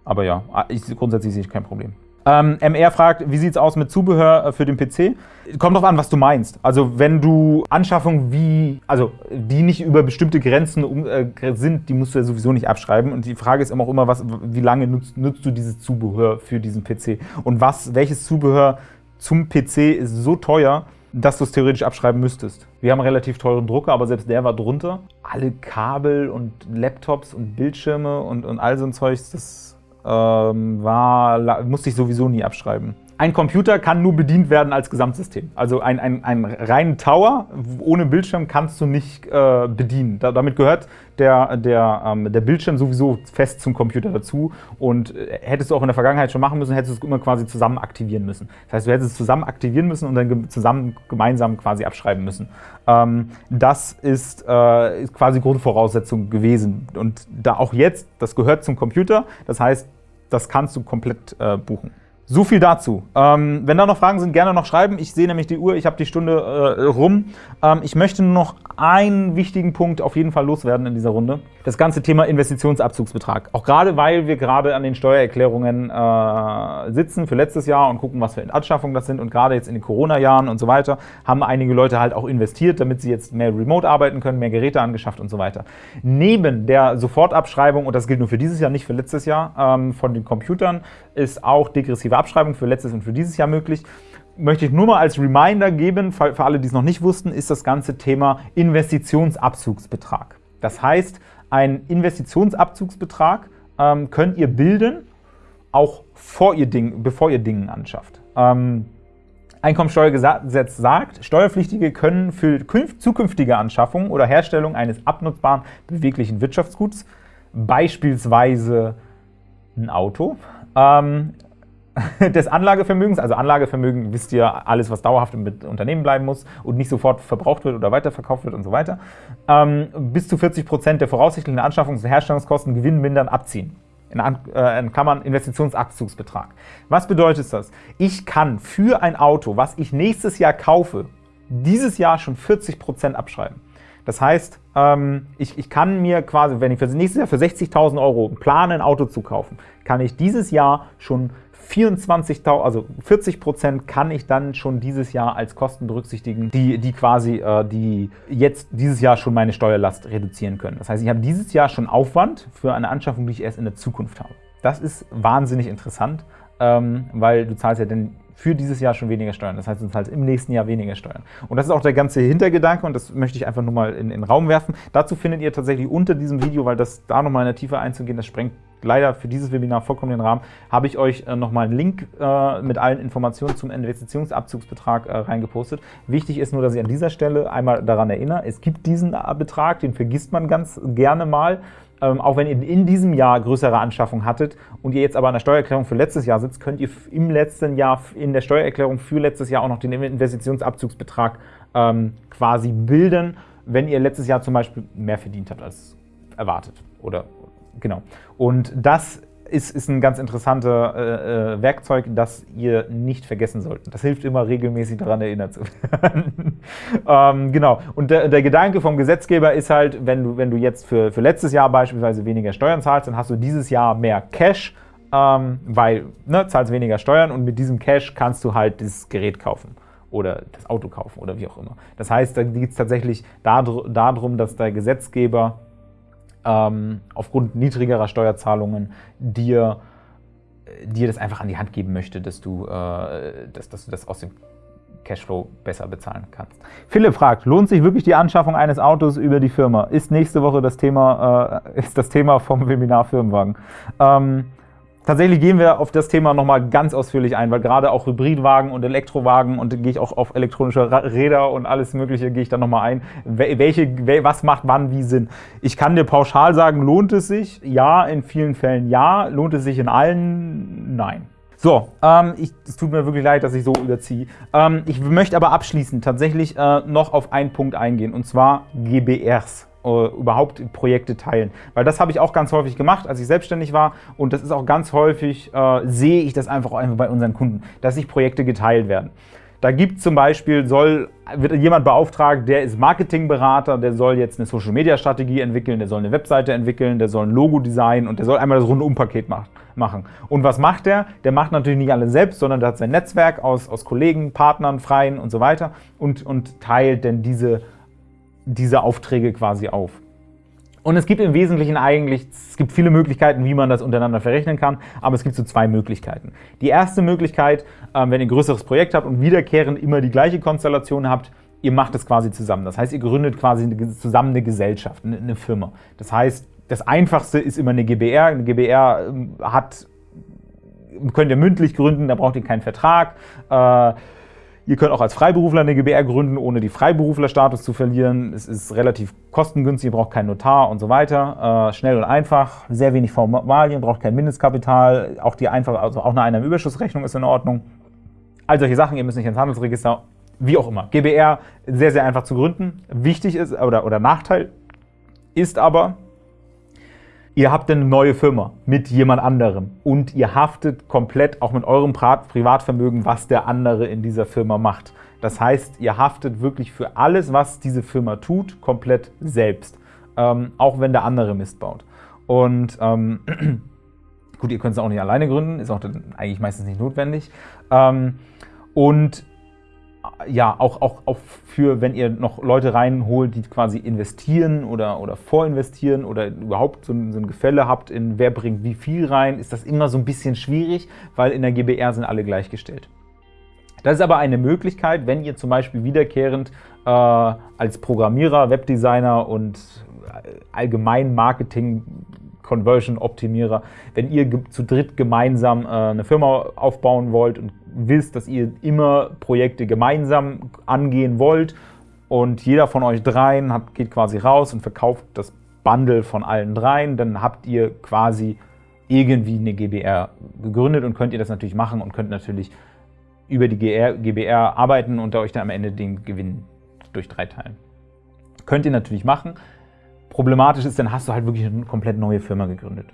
aber ja, ich, grundsätzlich sehe ich kein Problem. Ähm, MR fragt, wie sieht es aus mit Zubehör äh, für den PC? Kommt drauf an, was du meinst. Also wenn du Anschaffungen wie, also die nicht über bestimmte Grenzen um, äh, sind, die musst du ja sowieso nicht abschreiben. Und die Frage ist immer auch immer, was, wie lange nutzt, nutzt du dieses Zubehör für diesen PC? Und was, welches Zubehör zum PC ist so teuer, dass du es theoretisch abschreiben müsstest. Wir haben einen relativ teuren Drucker, aber selbst der war drunter. Alle Kabel und Laptops und Bildschirme und, und all so ein Zeugs, das ähm, war, musste ich sowieso nie abschreiben. Ein Computer kann nur bedient werden als Gesamtsystem. Also ein, ein, ein reinen Tower ohne Bildschirm kannst du nicht äh, bedienen. Da, damit gehört der, der, ähm, der Bildschirm sowieso fest zum Computer dazu und äh, hättest du auch in der Vergangenheit schon machen müssen, hättest du es immer quasi zusammen aktivieren müssen. Das heißt, du hättest es zusammen aktivieren müssen und dann zusammen gemeinsam quasi abschreiben müssen. Ähm, das ist, äh, ist quasi Grundvoraussetzung gewesen. Und da auch jetzt, das gehört zum Computer, das heißt, das kannst du komplett äh, buchen. So viel dazu. Ähm, wenn da noch Fragen sind, gerne noch schreiben. Ich sehe nämlich die Uhr, ich habe die Stunde äh, rum. Ähm, ich möchte nur noch einen wichtigen Punkt auf jeden Fall loswerden in dieser Runde. Das ganze Thema Investitionsabzugsbetrag. Auch gerade, weil wir gerade an den Steuererklärungen äh, sitzen für letztes Jahr und gucken, was für Anschaffungen das sind. Und gerade jetzt in den Corona-Jahren und so weiter haben einige Leute halt auch investiert, damit sie jetzt mehr remote arbeiten können, mehr Geräte angeschafft und so weiter. Neben der Sofortabschreibung, und das gilt nur für dieses Jahr, nicht für letztes Jahr, ähm, von den Computern, ist auch degressive Abschreibung für letztes und für dieses Jahr möglich möchte ich nur mal als Reminder geben, für alle, die es noch nicht wussten, ist das ganze Thema Investitionsabzugsbetrag. Das heißt, ein Investitionsabzugsbetrag ähm, könnt ihr bilden, auch vor ihr Ding, bevor ihr Dinge anschafft. Ähm, Einkommensteuergesetz sagt, Steuerpflichtige können für zukünftige Anschaffungen oder Herstellung eines abnutzbaren beweglichen Wirtschaftsguts, beispielsweise ein Auto, ähm, des Anlagevermögens, also Anlagevermögen wisst ihr, alles, was dauerhaft im Unternehmen bleiben muss und nicht sofort verbraucht wird oder weiterverkauft wird und so weiter, ähm, bis zu 40 Prozent der voraussichtlichen Anschaffungs- und Herstellungskosten gewinnmindern abziehen. In, äh, in Klammern Investitionsabzugsbetrag. Was bedeutet das? Ich kann für ein Auto, was ich nächstes Jahr kaufe, dieses Jahr schon 40 Prozent abschreiben. Das heißt, ähm, ich, ich kann mir quasi, wenn ich für nächstes Jahr für 60.000 Euro plane, ein Auto zu kaufen, kann ich dieses Jahr schon 24.000, also 40 Prozent kann ich dann schon dieses Jahr als Kosten berücksichtigen, die, die quasi äh, die jetzt dieses Jahr schon meine Steuerlast reduzieren können. Das heißt, ich habe dieses Jahr schon Aufwand für eine Anschaffung, die ich erst in der Zukunft habe. Das ist wahnsinnig interessant, ähm, weil du zahlst ja dann für dieses Jahr schon weniger Steuern. Das heißt, du zahlst im nächsten Jahr weniger Steuern. Und das ist auch der ganze Hintergedanke und das möchte ich einfach nur mal in, in den Raum werfen. Dazu findet ihr tatsächlich unter diesem Video, weil das da nochmal in der Tiefe einzugehen, das sprengt leider für dieses Webinar vollkommen den Rahmen, habe ich euch äh, nochmal einen Link äh, mit allen Informationen zum Investitionsabzugsbetrag äh, reingepostet. Wichtig ist nur, dass ich an dieser Stelle einmal daran erinnere, es gibt diesen Betrag, den vergisst man ganz gerne mal. Ähm, auch wenn ihr in diesem Jahr größere Anschaffungen hattet und ihr jetzt aber an der Steuererklärung für letztes Jahr sitzt, könnt ihr im letzten Jahr in der Steuererklärung für letztes Jahr auch noch den Investitionsabzugsbetrag ähm, quasi bilden, wenn ihr letztes Jahr zum Beispiel mehr verdient habt als erwartet oder Genau. Und das ist, ist ein ganz interessantes äh, äh, Werkzeug, das ihr nicht vergessen solltet. Das hilft immer regelmäßig daran erinnert zu werden. ähm, genau. Und der, der, Gedanke vom Gesetzgeber ist halt, wenn du, wenn du jetzt für, für letztes Jahr beispielsweise weniger Steuern zahlst, dann hast du dieses Jahr mehr Cash, ähm, weil ne, zahlst weniger Steuern und mit diesem Cash kannst du halt dieses Gerät kaufen oder das Auto kaufen oder wie auch immer. Das heißt, da geht es tatsächlich darum, dass der Gesetzgeber ähm, aufgrund niedrigerer Steuerzahlungen dir, dir das einfach an die Hand geben möchte, dass du, äh, dass, dass du das aus dem Cashflow besser bezahlen kannst. Philipp fragt, lohnt sich wirklich die Anschaffung eines Autos über die Firma? Ist nächste Woche das Thema, äh, ist das Thema vom Webinar Firmenwagen. Ähm, Tatsächlich gehen wir auf das Thema nochmal ganz ausführlich ein, weil gerade auch Hybridwagen und Elektrowagen und gehe ich auch auf elektronische Räder und alles mögliche gehe ich dann nochmal ein. Welche, was macht wann wie Sinn? Ich kann dir pauschal sagen, lohnt es sich? Ja, in vielen Fällen ja. Lohnt es sich in allen? Nein. So, ähm, ich, es tut mir wirklich leid, dass ich so überziehe. Ähm, ich möchte aber abschließend tatsächlich äh, noch auf einen Punkt eingehen, und zwar GBRs. Äh, überhaupt Projekte teilen. Weil das habe ich auch ganz häufig gemacht, als ich selbstständig war und das ist auch ganz häufig, äh, sehe ich das einfach, einfach bei unseren Kunden, dass sich Projekte geteilt werden. Da gibt zum Beispiel, soll, wird jemand beauftragt, der ist Marketingberater, der soll jetzt eine Social-Media-Strategie entwickeln, der soll eine Webseite entwickeln, der soll ein Logo designen und der soll einmal das Rundumpaket machen. Und was macht der? Der macht natürlich nicht alles selbst, sondern der hat sein Netzwerk aus, aus Kollegen, Partnern, Freien und so weiter und, und teilt denn diese diese Aufträge quasi auf. Und es gibt im Wesentlichen eigentlich, es gibt viele Möglichkeiten, wie man das untereinander verrechnen kann, aber es gibt so zwei Möglichkeiten. Die erste Möglichkeit, ähm, wenn ihr ein größeres Projekt habt und wiederkehrend immer die gleiche Konstellation habt, ihr macht es quasi zusammen. Das heißt, ihr gründet quasi zusammen eine Gesellschaft, eine Firma. Das heißt, das Einfachste ist immer eine GBR. Eine GBR ähm, hat, könnt ihr mündlich gründen, da braucht ihr keinen Vertrag. Ihr könnt auch als Freiberufler eine GbR gründen, ohne die Freiberuflerstatus zu verlieren. Es ist relativ kostengünstig, ihr braucht keinen Notar und so weiter. Äh, schnell und einfach, sehr wenig Formalien, braucht kein Mindestkapital. Auch die einfache, also auch eine Einnahmenüberschussrechnung ist in Ordnung. All solche Sachen, ihr müsst nicht ins Handelsregister, wie auch immer. GbR sehr, sehr einfach zu gründen. Wichtig ist, oder, oder Nachteil ist aber, Ihr habt eine neue Firma mit jemand anderem und ihr haftet komplett auch mit eurem Privatvermögen, was der andere in dieser Firma macht. Das heißt, ihr haftet wirklich für alles, was diese Firma tut, komplett selbst, ähm, auch wenn der andere Mist baut. Und ähm, gut, ihr könnt es auch nicht alleine gründen, ist auch eigentlich meistens nicht notwendig. Ähm, und ja, auch, auch, auch für, wenn ihr noch Leute reinholt, die quasi investieren oder, oder vorinvestieren oder überhaupt so ein, so ein Gefälle habt in wer bringt wie viel rein, ist das immer so ein bisschen schwierig, weil in der GBR sind alle gleichgestellt. Das ist aber eine Möglichkeit, wenn ihr zum Beispiel wiederkehrend äh, als Programmierer, Webdesigner und allgemein Marketing Conversion-Optimierer, wenn ihr zu dritt gemeinsam äh, eine Firma aufbauen wollt und wisst, dass ihr immer Projekte gemeinsam angehen wollt und jeder von euch dreien hat, geht quasi raus und verkauft das Bundle von allen dreien, dann habt ihr quasi irgendwie eine GBR gegründet und könnt ihr das natürlich machen und könnt natürlich über die GBR arbeiten und euch dann am Ende den Gewinn durch drei teilen. Könnt ihr natürlich machen. Problematisch ist, dann hast du halt wirklich eine komplett neue Firma gegründet.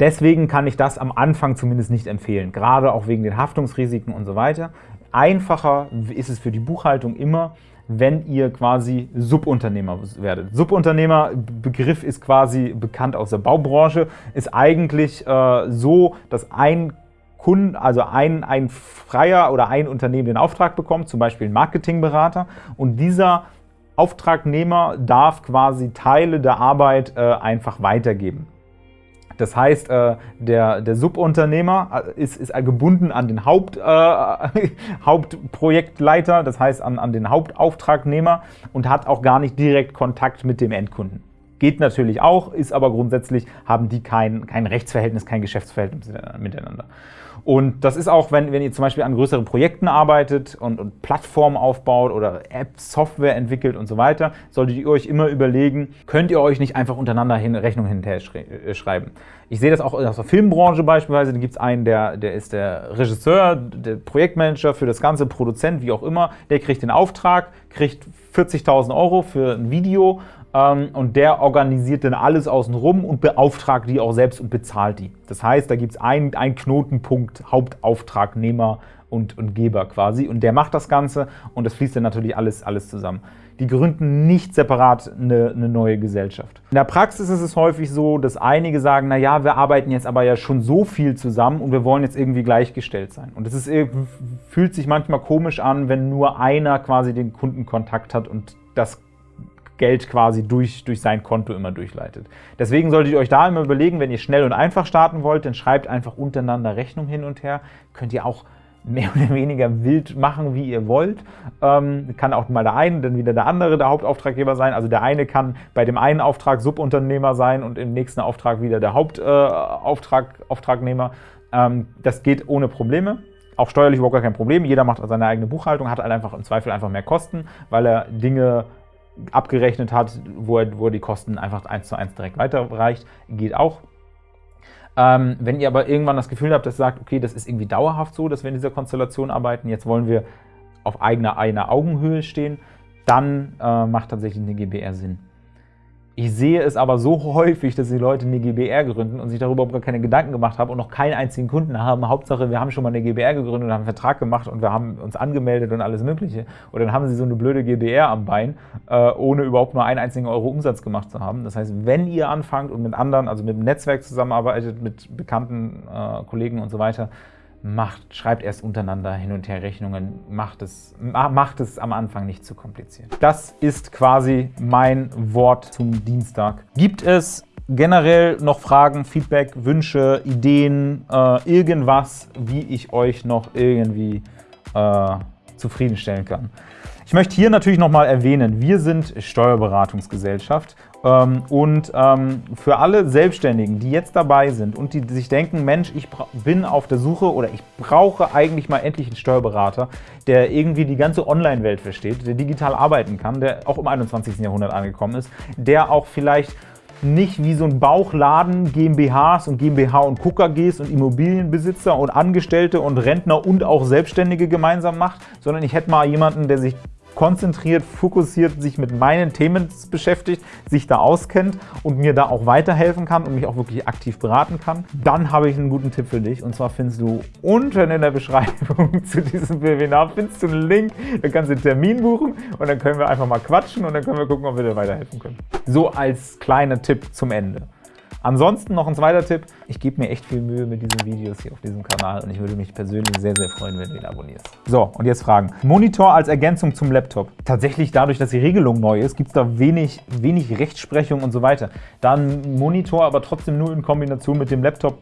Deswegen kann ich das am Anfang zumindest nicht empfehlen, gerade auch wegen den Haftungsrisiken und so weiter. Einfacher ist es für die Buchhaltung immer, wenn ihr quasi Subunternehmer werdet. Subunternehmer, Begriff ist quasi bekannt aus der Baubranche, ist eigentlich äh, so, dass ein Kunden, also ein, ein Freier oder ein Unternehmen den Auftrag bekommt, zum Beispiel ein Marketingberater, und dieser Auftragnehmer darf quasi Teile der Arbeit äh, einfach weitergeben. Das heißt, äh, der, der Subunternehmer äh, ist, ist gebunden an den Haupt, äh, Hauptprojektleiter, das heißt an, an den Hauptauftragnehmer und hat auch gar nicht direkt Kontakt mit dem Endkunden. Geht natürlich auch, ist aber grundsätzlich, haben die kein, kein Rechtsverhältnis, kein Geschäftsverhältnis miteinander. Und das ist auch, wenn, wenn ihr zum Beispiel an größeren Projekten arbeitet und, und Plattformen aufbaut oder Apps, Software entwickelt und so weiter, solltet ihr euch immer überlegen, könnt ihr euch nicht einfach untereinander hin, Rechnungen hinterher äh, schreiben. Ich sehe das auch aus der Filmbranche beispielsweise, da gibt es einen, der, der ist der Regisseur, der Projektmanager für das ganze, Produzent, wie auch immer, der kriegt den Auftrag, kriegt 40.000 Euro für ein Video und der organisiert dann alles außenrum und beauftragt die auch selbst und bezahlt die. Das heißt, da gibt es einen, einen Knotenpunkt, Hauptauftragnehmer und, und Geber quasi und der macht das Ganze und das fließt dann natürlich alles, alles zusammen. Die gründen nicht separat eine, eine neue Gesellschaft. In der Praxis ist es häufig so, dass einige sagen, na ja, wir arbeiten jetzt aber ja schon so viel zusammen und wir wollen jetzt irgendwie gleichgestellt sein. Und es fühlt sich manchmal komisch an, wenn nur einer quasi den Kundenkontakt hat und das Geld quasi durch, durch sein Konto immer durchleitet. Deswegen solltet ihr euch da immer überlegen, wenn ihr schnell und einfach starten wollt, dann schreibt einfach untereinander Rechnung hin und her. Könnt ihr auch mehr oder weniger wild machen, wie ihr wollt. Ähm, kann auch mal der eine, dann wieder der andere der Hauptauftraggeber sein. Also der eine kann bei dem einen Auftrag Subunternehmer sein und im nächsten Auftrag wieder der Hauptauftragnehmer. Äh, ähm, das geht ohne Probleme. Auch steuerlich überhaupt gar kein Problem. Jeder macht seine eigene Buchhaltung, hat halt einfach im Zweifel einfach mehr Kosten, weil er Dinge abgerechnet hat, wo er, wo er die Kosten einfach eins zu eins direkt weiterreicht. Geht auch. Ähm, wenn ihr aber irgendwann das Gefühl habt, dass ihr sagt, okay, das ist irgendwie dauerhaft so, dass wir in dieser Konstellation arbeiten, jetzt wollen wir auf eigener, einer Augenhöhe stehen, dann äh, macht tatsächlich eine GBR Sinn. Ich sehe es aber so häufig, dass die Leute eine GBR gründen und sich darüber überhaupt gar keine Gedanken gemacht haben und noch keinen einzigen Kunden haben. Hauptsache, wir haben schon mal eine GBR gegründet und haben einen Vertrag gemacht und wir haben uns angemeldet und alles Mögliche. Und dann haben sie so eine blöde GBR am Bein, äh, ohne überhaupt nur einen einzigen Euro Umsatz gemacht zu haben. Das heißt, wenn ihr anfangt und mit anderen, also mit dem Netzwerk zusammenarbeitet, mit bekannten äh, Kollegen und so weiter, macht, schreibt erst untereinander hin und her Rechnungen, macht es, macht es am Anfang nicht zu kompliziert. Das ist quasi mein Wort zum Dienstag. Gibt es generell noch Fragen, Feedback, Wünsche, Ideen, äh, irgendwas, wie ich euch noch irgendwie äh, zufriedenstellen kann? Ich möchte hier natürlich nochmal erwähnen, wir sind Steuerberatungsgesellschaft und ähm, für alle Selbstständigen, die jetzt dabei sind und die sich denken, Mensch, ich bin auf der Suche oder ich brauche eigentlich mal endlich einen Steuerberater, der irgendwie die ganze Online-Welt versteht, der digital arbeiten kann, der auch im 21. Jahrhundert angekommen ist, der auch vielleicht nicht wie so ein Bauchladen GmbHs und GmbH und KKGs und Immobilienbesitzer und Angestellte und Rentner und auch Selbstständige gemeinsam macht, sondern ich hätte mal jemanden, der sich konzentriert, fokussiert sich mit meinen Themen beschäftigt, sich da auskennt und mir da auch weiterhelfen kann und mich auch wirklich aktiv beraten kann, dann habe ich einen guten Tipp für dich. Und zwar findest du unten in der Beschreibung zu diesem Webinar findest du einen Link, da kannst du einen Termin buchen und dann können wir einfach mal quatschen und dann können wir gucken, ob wir dir weiterhelfen können. So als kleiner Tipp zum Ende. Ansonsten noch ein zweiter Tipp. Ich gebe mir echt viel Mühe mit diesen Videos hier auf diesem Kanal und ich würde mich persönlich sehr, sehr freuen, wenn du ihn abonnierst. So, und jetzt Fragen. Monitor als Ergänzung zum Laptop. Tatsächlich dadurch, dass die Regelung neu ist, gibt es da wenig, wenig Rechtsprechung und so weiter. Da ein Monitor aber trotzdem nur in Kombination mit dem Laptop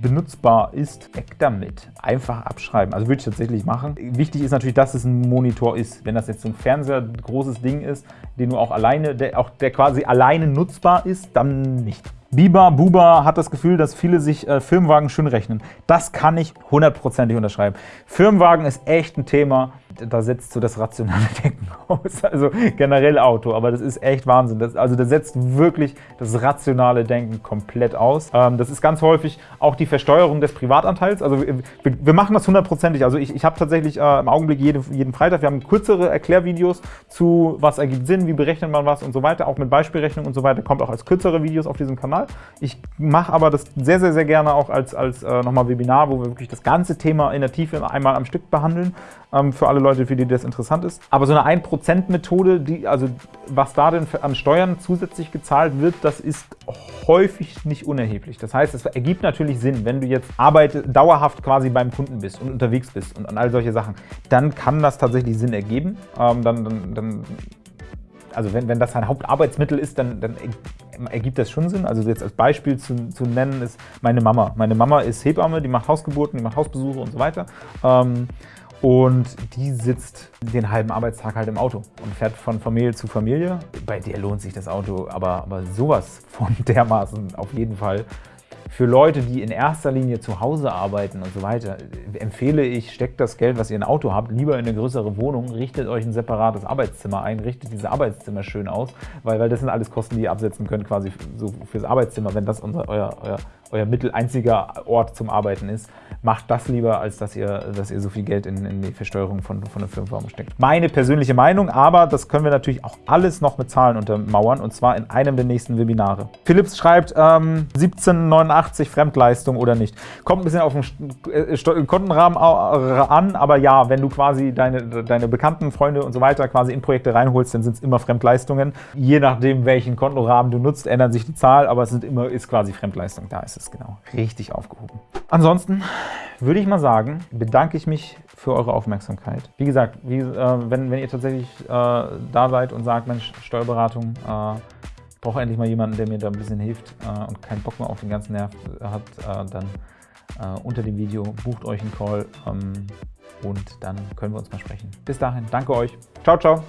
benutzbar ist, weg damit. Einfach abschreiben. Also würde ich tatsächlich machen. Wichtig ist natürlich, dass es ein Monitor ist. Wenn das jetzt so ein Fernseher, großes Ding ist, den du auch alleine, der auch der quasi alleine nutzbar ist, dann nicht. Biba Buba hat das Gefühl, dass viele sich äh, Firmenwagen schön rechnen. Das kann ich hundertprozentig unterschreiben. Firmenwagen ist echt ein Thema da setzt so das rationale Denken aus, also generell Auto, aber das ist echt Wahnsinn. Das, also das setzt wirklich das rationale Denken komplett aus. Ähm, das ist ganz häufig auch die Versteuerung des Privatanteils. Also wir, wir machen das hundertprozentig. Also ich, ich habe tatsächlich äh, im Augenblick jede, jeden Freitag, wir haben kürzere Erklärvideos zu, was ergibt Sinn, wie berechnet man was und so weiter, auch mit Beispielrechnung und so weiter, kommt auch als kürzere Videos auf diesem Kanal. Ich mache aber das sehr, sehr, sehr gerne auch als, als äh, nochmal Webinar, wo wir wirklich das ganze Thema in der Tiefe einmal am Stück behandeln, ähm, für alle Leute, Leute, für die das interessant ist. Aber so eine 1%-Methode, die, also was da denn an Steuern zusätzlich gezahlt wird, das ist häufig nicht unerheblich. Das heißt, es ergibt natürlich Sinn, wenn du jetzt Arbeit dauerhaft quasi beim Kunden bist und unterwegs bist und an all solche Sachen, dann kann das tatsächlich Sinn ergeben. Ähm, dann, dann, dann also wenn, wenn das ein Hauptarbeitsmittel ist, dann, dann ergibt das schon Sinn. Also jetzt als Beispiel zu, zu nennen ist meine Mama. Meine Mama ist Hebamme, die macht Hausgeburten, die macht Hausbesuche und so weiter. Ähm, und die sitzt den halben Arbeitstag halt im Auto und fährt von Familie zu Familie. Bei der lohnt sich das Auto aber, aber sowas von dermaßen auf jeden Fall. Für Leute, die in erster Linie zu Hause arbeiten und so weiter, empfehle ich, steckt das Geld, was ihr in ein Auto habt, lieber in eine größere Wohnung, richtet euch ein separates Arbeitszimmer ein, richtet diese Arbeitszimmer schön aus, weil, weil das sind alles Kosten, die ihr absetzen könnt quasi so fürs Arbeitszimmer, wenn das unser, euer, euer, euer mittel einziger Ort zum Arbeiten ist. Macht das lieber, als dass ihr, dass ihr so viel Geld in, in die Versteuerung von, von der Firmenwagen steckt. Meine persönliche Meinung, aber das können wir natürlich auch alles noch mit Zahlen untermauern und zwar in einem der nächsten Webinare. Philips schreibt ähm, 1789 Fremdleistung oder nicht. Kommt ein bisschen auf den äh, Kontenrahmen an, aber ja, wenn du quasi deine, deine Bekannten, Freunde und so weiter quasi in Projekte reinholst, dann sind es immer Fremdleistungen. Je nachdem, welchen Kontenrahmen du nutzt, ändert sich die Zahl, aber es sind immer, ist quasi Fremdleistung. Da ist es genau richtig aufgehoben. Ansonsten würde ich mal sagen, bedanke ich mich für eure Aufmerksamkeit. Wie gesagt, wie, äh, wenn, wenn ihr tatsächlich äh, da seid und sagt, Mensch, Steuerberatung, äh, ich brauche endlich mal jemanden, der mir da ein bisschen hilft äh, und keinen Bock mehr auf den ganzen Nerv hat, äh, dann äh, unter dem Video bucht euch einen Call. Ähm, und dann können wir uns mal sprechen. Bis dahin, danke euch. Ciao, ciao.